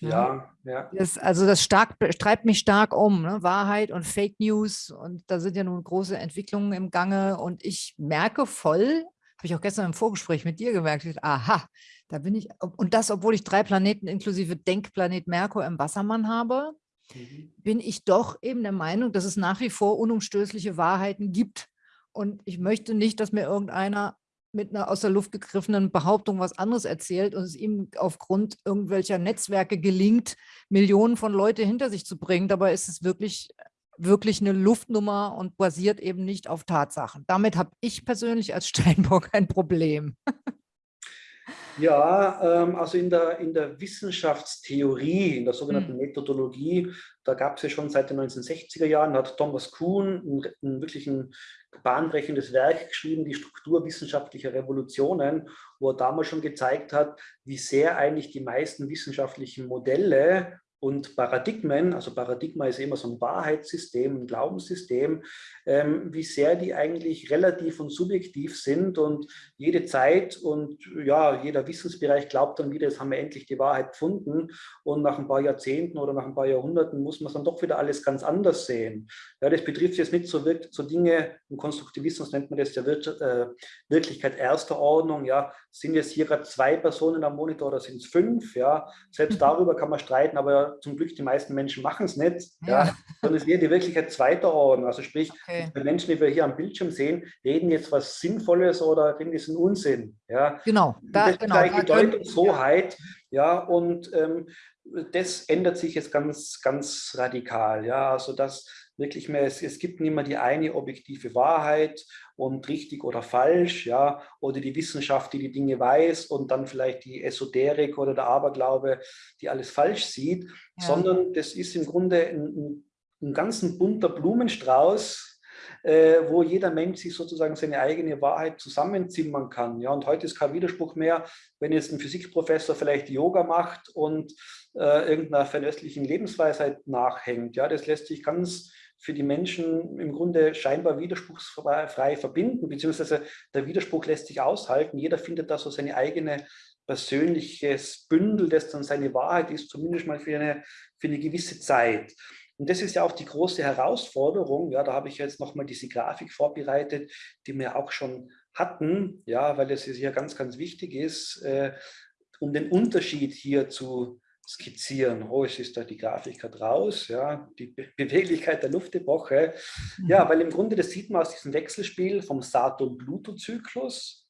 Ja, ja. Das, also das stark, treibt mich stark um, ne? Wahrheit und Fake News und da sind ja nun große Entwicklungen im Gange und ich merke voll, habe ich auch gestern im Vorgespräch mit dir gemerkt, aha, da bin ich, und das, obwohl ich drei Planeten inklusive Denkplanet Merkur im Wassermann habe, mhm. bin ich doch eben der Meinung, dass es nach wie vor unumstößliche Wahrheiten gibt. Und ich möchte nicht, dass mir irgendeiner mit einer aus der Luft gegriffenen Behauptung was anderes erzählt und es ihm aufgrund irgendwelcher Netzwerke gelingt, Millionen von Leute hinter sich zu bringen. Dabei ist es wirklich, wirklich eine Luftnummer und basiert eben nicht auf Tatsachen. Damit habe ich persönlich als (laughs) Steinbock ein Problem. Ja, ähm, also in der, in der Wissenschaftstheorie, in der sogenannten mhm. Methodologie, da gab es ja schon seit den 1960er Jahren, hat Thomas Kuhn ein, ein wirklich ein bahnbrechendes Werk geschrieben, die Struktur wissenschaftlicher Revolutionen, wo er damals schon gezeigt hat, wie sehr eigentlich die meisten wissenschaftlichen Modelle und Paradigmen, also Paradigma ist immer so ein Wahrheitssystem, ein Glaubenssystem, ähm, wie sehr die eigentlich relativ und subjektiv sind und jede Zeit und ja, jeder Wissensbereich glaubt dann wieder, jetzt haben wir endlich die Wahrheit gefunden. Und nach ein paar Jahrzehnten oder nach ein paar Jahrhunderten muss man es dann doch wieder alles ganz anders sehen. Ja, das betrifft jetzt nicht so, so Dinge, im Konstruktivismus nennt man das ja Wir äh, Wirklichkeit erster Ordnung, ja, sind jetzt hier gerade zwei Personen am Monitor oder sind es fünf, ja, selbst darüber kann man streiten, aber zum Glück die meisten Menschen machen es nicht, ja. ja. sondern es wird die Wirklichkeit zweiter Ordnung, also sprich, okay. die Menschen, die wir hier am Bildschirm sehen, reden jetzt was Sinnvolles oder reden diesen Unsinn. Ja. Genau. Da, das genau, ist genau, Deutungshoheit. Ja, und ähm, das ändert sich jetzt ganz, ganz radikal. Ja, also das wirklich mehr, es, es gibt nicht mehr die eine objektive Wahrheit und richtig oder falsch, ja, oder die Wissenschaft, die die Dinge weiß und dann vielleicht die Esoterik oder der Aberglaube, die alles falsch sieht, ja. sondern das ist im Grunde ein, ein, ein ganzen bunter Blumenstrauß, äh, wo jeder Mensch sich sozusagen seine eigene Wahrheit zusammenzimmern kann. Ja, und heute ist kein Widerspruch mehr, wenn jetzt ein Physikprofessor vielleicht Yoga macht und äh, irgendeiner fernöstlichen Lebensweisheit nachhängt. Ja, das lässt sich ganz für die Menschen im Grunde scheinbar widerspruchsfrei verbinden, beziehungsweise der Widerspruch lässt sich aushalten. Jeder findet da so seine eigene persönliches Bündel, das dann seine Wahrheit ist, zumindest mal für eine, für eine gewisse Zeit. Und das ist ja auch die große Herausforderung. Ja, da habe ich jetzt nochmal diese Grafik vorbereitet, die wir auch schon hatten, ja, weil es hier ganz, ganz wichtig ist, äh, um den Unterschied hier zu skizzieren. Oh, es ist da die Grafik gerade raus, ja, die Be Beweglichkeit der Luftepoche. Ja, mhm. weil im Grunde, das sieht man aus diesem Wechselspiel vom Saturn-Pluto-Zyklus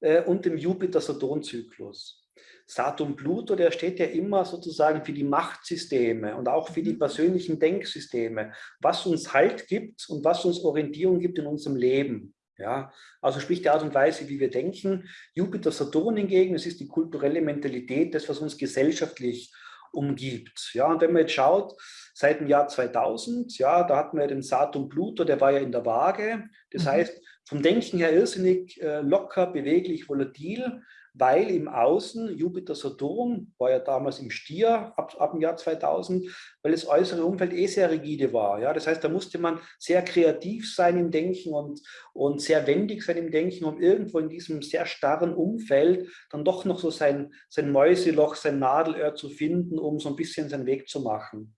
äh, und dem Jupiter-Saturn-Zyklus. Saturn-Pluto, der steht ja immer sozusagen für die Machtsysteme und auch für die mhm. persönlichen Denksysteme, was uns Halt gibt und was uns Orientierung gibt in unserem Leben. Ja, also sprich die Art und Weise, wie wir denken. Jupiter, Saturn hingegen, es ist die kulturelle Mentalität, das, was uns gesellschaftlich umgibt. Ja, und wenn man jetzt schaut, seit dem Jahr 2000, ja, da hatten wir den Saturn Pluto, der war ja in der Waage. Das mhm. heißt, vom Denken her irrsinnig äh, locker, beweglich, volatil weil im Außen Jupiter Saturn war ja damals im Stier ab, ab dem Jahr 2000, weil das äußere Umfeld eh sehr rigide war. Ja? Das heißt, da musste man sehr kreativ sein im Denken und, und sehr wendig sein im Denken, um irgendwo in diesem sehr starren Umfeld dann doch noch so sein, sein Mäuseloch, sein Nadelöhr zu finden, um so ein bisschen seinen Weg zu machen.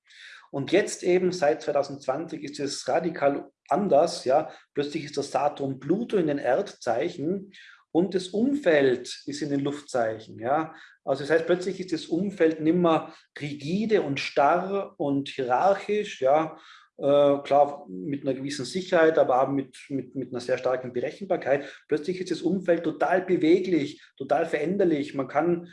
Und jetzt eben seit 2020 ist es radikal anders. Ja? Plötzlich ist das Saturn Pluto in den Erdzeichen und das Umfeld ist in den Luftzeichen. Ja? Also das heißt, plötzlich ist das Umfeld nicht mehr rigide und starr und hierarchisch, ja, äh, klar mit einer gewissen Sicherheit, aber auch mit, mit, mit einer sehr starken Berechenbarkeit. Plötzlich ist das Umfeld total beweglich, total veränderlich. Man kann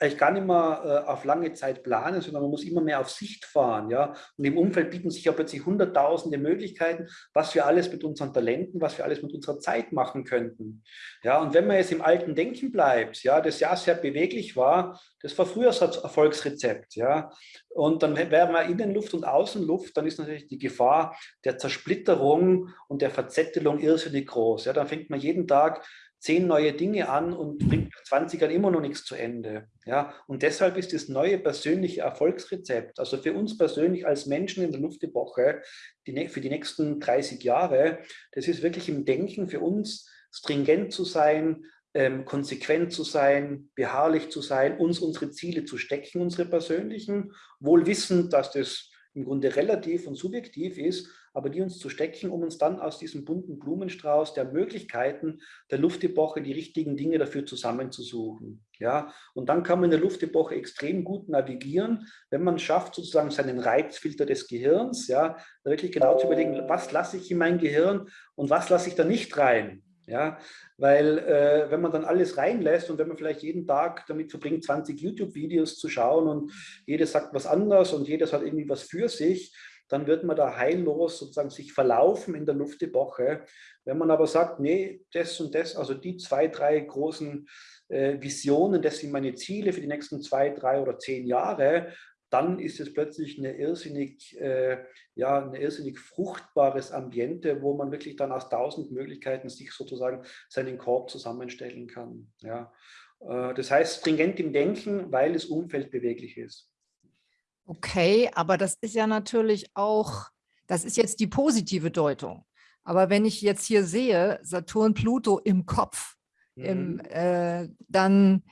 eigentlich gar nicht mehr äh, auf lange Zeit planen, sondern man muss immer mehr auf Sicht fahren. Ja? Und im Umfeld bieten sich ja plötzlich hunderttausende Möglichkeiten, was wir alles mit unseren Talenten, was wir alles mit unserer Zeit machen könnten. Ja, und wenn man jetzt im alten Denken bleibt, ja, das ja sehr beweglich war, das war früher das Erfolgsrezept. Ja? Und dann wäre man Innenluft und Außenluft, dann ist natürlich die Gefahr der Zersplitterung und der Verzettelung irrsinnig groß. Ja? Dann fängt man jeden Tag zehn neue Dinge an und bringt 20 Jahren immer noch nichts zu Ende. Ja? Und deshalb ist das neue persönliche Erfolgsrezept, also für uns persönlich als Menschen in der Luftepoche, die, für die nächsten 30 Jahre, das ist wirklich im Denken für uns stringent zu sein, ähm, konsequent zu sein, beharrlich zu sein, uns unsere Ziele zu stecken, unsere persönlichen, wohl wissend, dass das im Grunde relativ und subjektiv ist, aber die uns zu stecken, um uns dann aus diesem bunten Blumenstrauß der Möglichkeiten der Luftepoche die richtigen Dinge dafür zusammenzusuchen. Ja, und dann kann man in der Luftepoche extrem gut navigieren, wenn man schafft, sozusagen seinen Reizfilter des Gehirns, ja, wirklich genau zu überlegen, was lasse ich in mein Gehirn und was lasse ich da nicht rein. Ja, weil äh, wenn man dann alles reinlässt und wenn man vielleicht jeden Tag damit verbringt, 20 YouTube-Videos zu schauen und jeder sagt was anders und jedes hat irgendwie was für sich, dann wird man da heillos sozusagen sich verlaufen in der Luftepoche. Wenn man aber sagt, nee, das und das, also die zwei, drei großen äh, Visionen, das sind meine Ziele für die nächsten zwei, drei oder zehn Jahre, dann ist es plötzlich eine irrsinnig, äh, ja, ein irrsinnig fruchtbares Ambiente, wo man wirklich dann aus tausend Möglichkeiten sich sozusagen seinen Korb zusammenstellen kann. Ja. Äh, das heißt, stringent im Denken, weil das Umfeld beweglich ist. Okay, aber das ist ja natürlich auch, das ist jetzt die positive Deutung. Aber wenn ich jetzt hier sehe, Saturn, Pluto im Kopf, mhm. im, äh, dann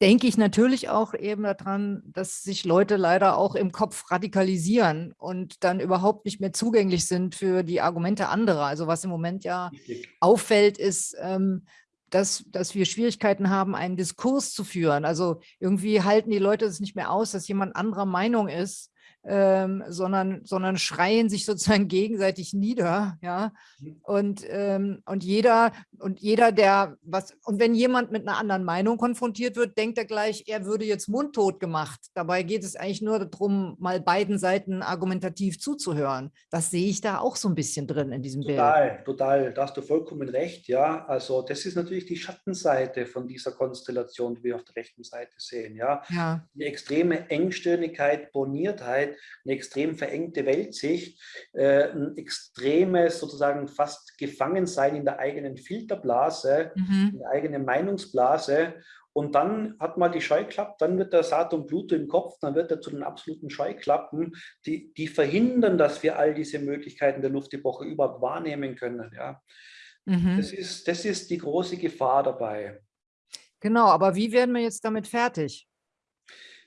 denke ich natürlich auch eben daran, dass sich Leute leider auch im Kopf radikalisieren und dann überhaupt nicht mehr zugänglich sind für die Argumente anderer. Also was im Moment ja auffällt, ist, ähm, dass, dass wir Schwierigkeiten haben, einen Diskurs zu führen. Also irgendwie halten die Leute es nicht mehr aus, dass jemand anderer Meinung ist ähm, sondern, sondern schreien sich sozusagen (laughs) gegenseitig nieder, ja. Mhm. Und, ähm, und jeder, und jeder, der was, und wenn jemand mit einer anderen Meinung konfrontiert wird, denkt er gleich, er würde jetzt mundtot gemacht. Dabei geht es eigentlich nur darum, mal beiden Seiten argumentativ zuzuhören. Das sehe ich da auch so ein bisschen drin in diesem total, Bild. Total, total. Da hast du vollkommen recht, ja. Also das ist natürlich die Schattenseite von dieser Konstellation, die wir auf der rechten Seite sehen, ja. ja. Die extreme Engstirnigkeit, Boniertheit, eine extrem verengte Weltsicht, äh, ein extremes sozusagen fast Gefangensein in der eigenen Filterblase, mhm. in der eigenen Meinungsblase und dann hat man die Scheuklappen, dann wird der Saturn Pluto im Kopf, dann wird er zu den absoluten Scheuklappen, die, die verhindern, dass wir all diese Möglichkeiten der Luftepoche überhaupt wahrnehmen können. Ja. Mhm. Das, ist, das ist die große Gefahr dabei. Genau, aber wie werden wir jetzt damit fertig?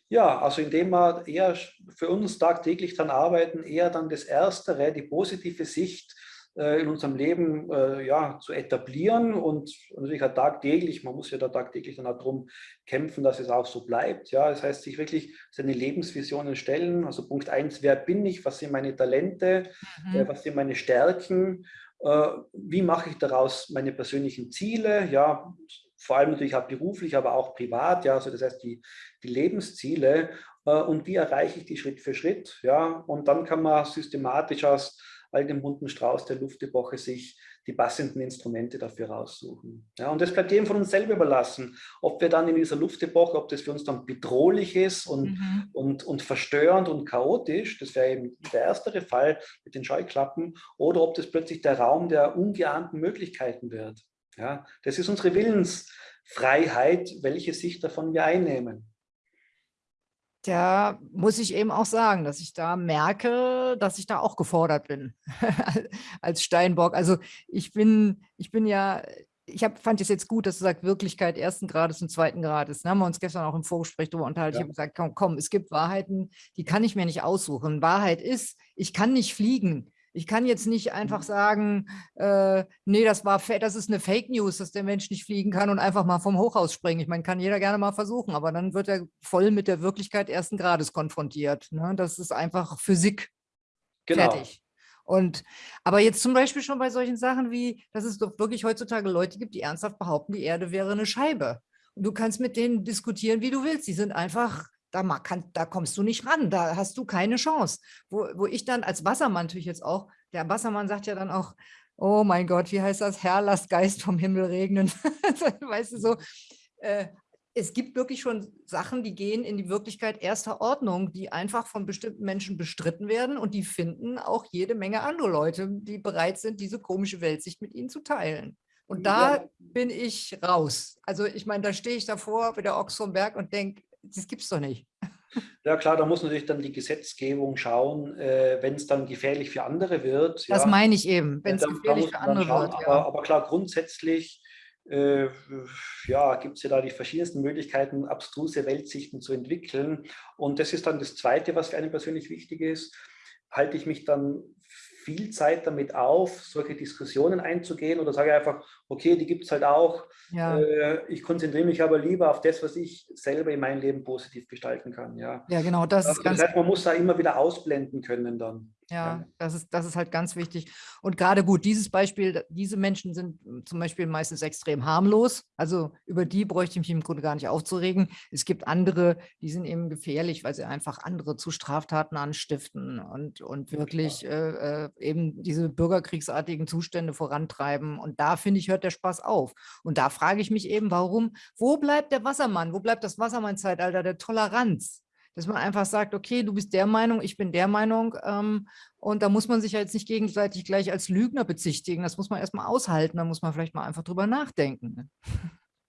Ja, also indem wir eher für uns tagtäglich dann arbeiten, eher dann das Erstere, die positive Sicht äh, in unserem Leben äh, ja, zu etablieren und natürlich auch tagtäglich, man muss ja da tagtäglich dann auch darum kämpfen, dass es auch so bleibt. Ja, das heißt, sich wirklich seine Lebensvisionen stellen. Also Punkt eins, wer bin ich, was sind meine Talente, mhm. äh, was sind meine Stärken, äh, wie mache ich daraus meine persönlichen Ziele, ja, vor allem natürlich auch beruflich, aber auch privat, ja, also das heißt die, die Lebensziele äh, und wie erreiche ich die Schritt für Schritt, ja, und dann kann man systematisch aus all dem bunten Strauß der Luftepoche sich die passenden Instrumente dafür raussuchen. Ja, und das bleibt jedem von uns selber überlassen, ob wir dann in dieser Luftepoche, ob das für uns dann bedrohlich ist und, mhm. und, und verstörend und chaotisch, das wäre eben der erstere Fall mit den Scheuklappen, oder ob das plötzlich der Raum der ungeahnten Möglichkeiten wird. Ja, das ist unsere Willens, Freiheit, welche Sicht davon wir einnehmen. Da muss ich eben auch sagen, dass ich da merke, dass ich da auch gefordert bin (laughs) als Steinbock. Also ich bin, ich bin ja, ich hab, fand es jetzt gut, dass du sagst, Wirklichkeit ersten Grades und zweiten Grades. Da haben wir uns gestern auch im Vorgespräch darüber unterhalten. Ja. Ich habe gesagt, komm, komm, es gibt Wahrheiten, die kann ich mir nicht aussuchen. Wahrheit ist, ich kann nicht fliegen. Ich kann jetzt nicht einfach mhm. sagen, äh, nee, das war das ist eine Fake News, dass der Mensch nicht fliegen kann und einfach mal vom Hochhaus springen. Ich meine, kann jeder gerne mal versuchen, aber dann wird er voll mit der Wirklichkeit ersten Grades konfrontiert. Ne? Das ist einfach Physik. Genau. Fertig. Und, aber jetzt zum Beispiel schon bei solchen Sachen wie, dass es doch wirklich heutzutage Leute gibt, die ernsthaft behaupten, die Erde wäre eine Scheibe. Und du kannst mit denen diskutieren, wie du willst. Die sind einfach da, kann, da kommst du nicht ran, da hast du keine Chance. Wo, wo ich dann als Wassermann natürlich jetzt auch, der Wassermann sagt ja dann auch, oh mein Gott, wie heißt das, Herr, lass Geist vom Himmel regnen. (laughs) weißt du so, äh, es gibt wirklich schon Sachen, die gehen in die Wirklichkeit erster Ordnung, die einfach von bestimmten Menschen bestritten werden und die finden auch jede Menge andere Leute, die bereit sind, diese komische Weltsicht mit ihnen zu teilen. Und da ja. bin ich raus. Also ich meine, da stehe ich davor wie der Ochs vom Berg und denke, das gibt es doch nicht. (laughs) Ja klar, da muss natürlich dann die Gesetzgebung schauen, äh, wenn es dann gefährlich für andere wird. Das ja, meine ich eben, wenn es gefährlich für andere schauen, wird. Ja. Aber, aber, klar, grundsätzlich äh, ja, gibt es ja da die verschiedensten Möglichkeiten, abstruse Weltsichten zu entwickeln. Und das ist dann das Zweite, was für einen persönlich wichtig ist. Halte ich mich dann viel Zeit damit auf, solche Diskussionen einzugehen oder sage einfach, okay, die gibt es halt auch. Ja. Äh, ich konzentriere mich aber lieber auf das, was ich selber in meinem Leben positiv gestalten kann. Ja, ja genau. Das, das, das heißt, man muss da immer wieder ausblenden können dann. Ja, das ist, das ist halt ganz wichtig. Und gerade gut, dieses Beispiel, diese Menschen sind zum Beispiel meistens extrem harmlos. Also über die bräuchte ich mich im Grunde gar nicht aufzuregen. Es gibt andere, die sind eben gefährlich, weil sie einfach andere zu Straftaten anstiften und, und wirklich äh, äh, eben diese bürgerkriegsartigen Zustände vorantreiben. Und da, finde ich, hört der Spaß auf. Und da frage ich mich eben, warum, wo bleibt der Wassermann? Wo bleibt das Wassermann-Zeitalter der Toleranz? Dass man einfach sagt, okay, du bist der Meinung, ich bin der Meinung ähm, und da muss man sich ja jetzt nicht gegenseitig gleich als Lügner bezichtigen, das muss man erstmal aushalten, da muss man vielleicht mal einfach drüber nachdenken. Ne?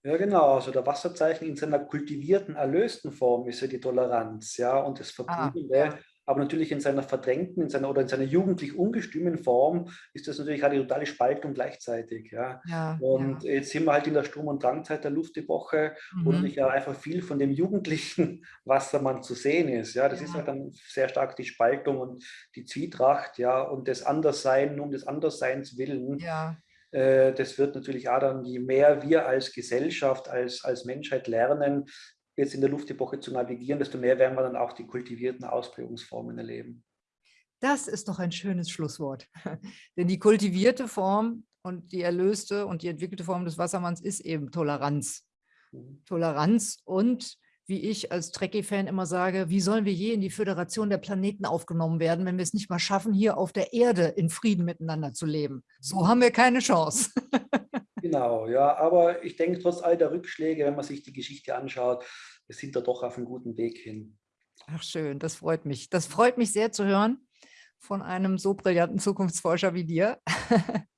Ja, genau. Also der Wasserzeichen in seiner kultivierten, erlösten Form ist ja die Toleranz, ja, und das Verbliebene, ah, ja aber natürlich in seiner verdrängten, in seiner oder in seiner jugendlich ungestümen Form ist das natürlich eine totale Spaltung gleichzeitig. Ja. ja und ja. jetzt sind wir halt in der Sturm- und Drangzeit der Luftepoche, mhm. wo natürlich ja einfach viel von dem jugendlichen (laughs) Wassermann zu sehen ist. Ja, das ja. ist halt dann sehr stark die Spaltung und die Zwietracht, ja, und das Anderssein um des Andersseins willen. Ja äh, das wird natürlich auch dann, je mehr wir als Gesellschaft, als, als Menschheit lernen, jetzt in der Luftepoche zu navigieren, desto mehr werden wir dann auch die kultivierten Ausprägungsformen erleben. Das ist doch ein schönes Schlusswort. (laughs) Denn die kultivierte Form und die erlöste und die entwickelte Form des Wassermanns ist eben Toleranz. Mhm. Toleranz und, wie ich als Trekkie-Fan immer sage, wie sollen wir je in die Föderation der Planeten aufgenommen werden, wenn wir es nicht mal schaffen, hier auf der Erde in Frieden miteinander zu leben? So haben wir keine Chance. (laughs) Genau, ja, aber ich denke, trotz all der Rückschläge, wenn man sich die Geschichte anschaut, wir sind da doch auf einem guten Weg hin. Ach schön, das freut mich. Das freut mich sehr zu hören von einem so brillanten Zukunftsforscher wie dir. (laughs)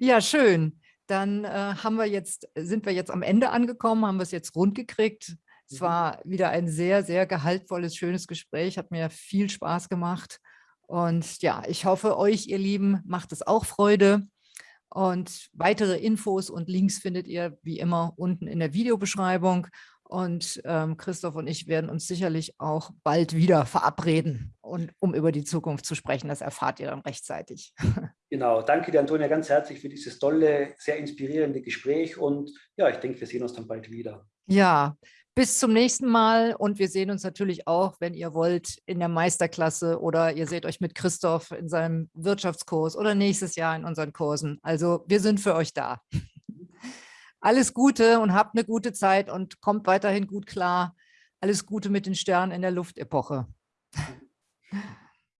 ja, schön. Dann äh, haben wir jetzt, sind wir jetzt am Ende angekommen, haben wir es jetzt rund gekriegt. Es mhm. war wieder ein sehr, sehr gehaltvolles, schönes Gespräch, hat mir viel Spaß gemacht. Und ja, ich hoffe, euch, ihr Lieben, macht es auch Freude. Und weitere Infos und Links findet ihr wie immer unten in der Videobeschreibung. Und ähm, Christoph und ich werden uns sicherlich auch bald wieder verabreden, und, um über die Zukunft zu sprechen. Das erfahrt ihr dann rechtzeitig. (laughs) Genau, danke dir, Antonia, ganz herzlich für dieses tolle, sehr inspirierende Gespräch. Und ja, ich denke, wir sehen uns dann bald wieder. Ja, bis zum nächsten Mal und wir sehen uns natürlich auch, wenn ihr wollt, in der Meisterklasse oder ihr seht euch mit Christoph in seinem Wirtschaftskurs oder nächstes Jahr in unseren Kursen. Also wir sind für euch da. (laughs) Alles Gute und habt eine gute Zeit und kommt weiterhin gut klar. Alles Gute mit den Sternen in der Luftepoche. (laughs)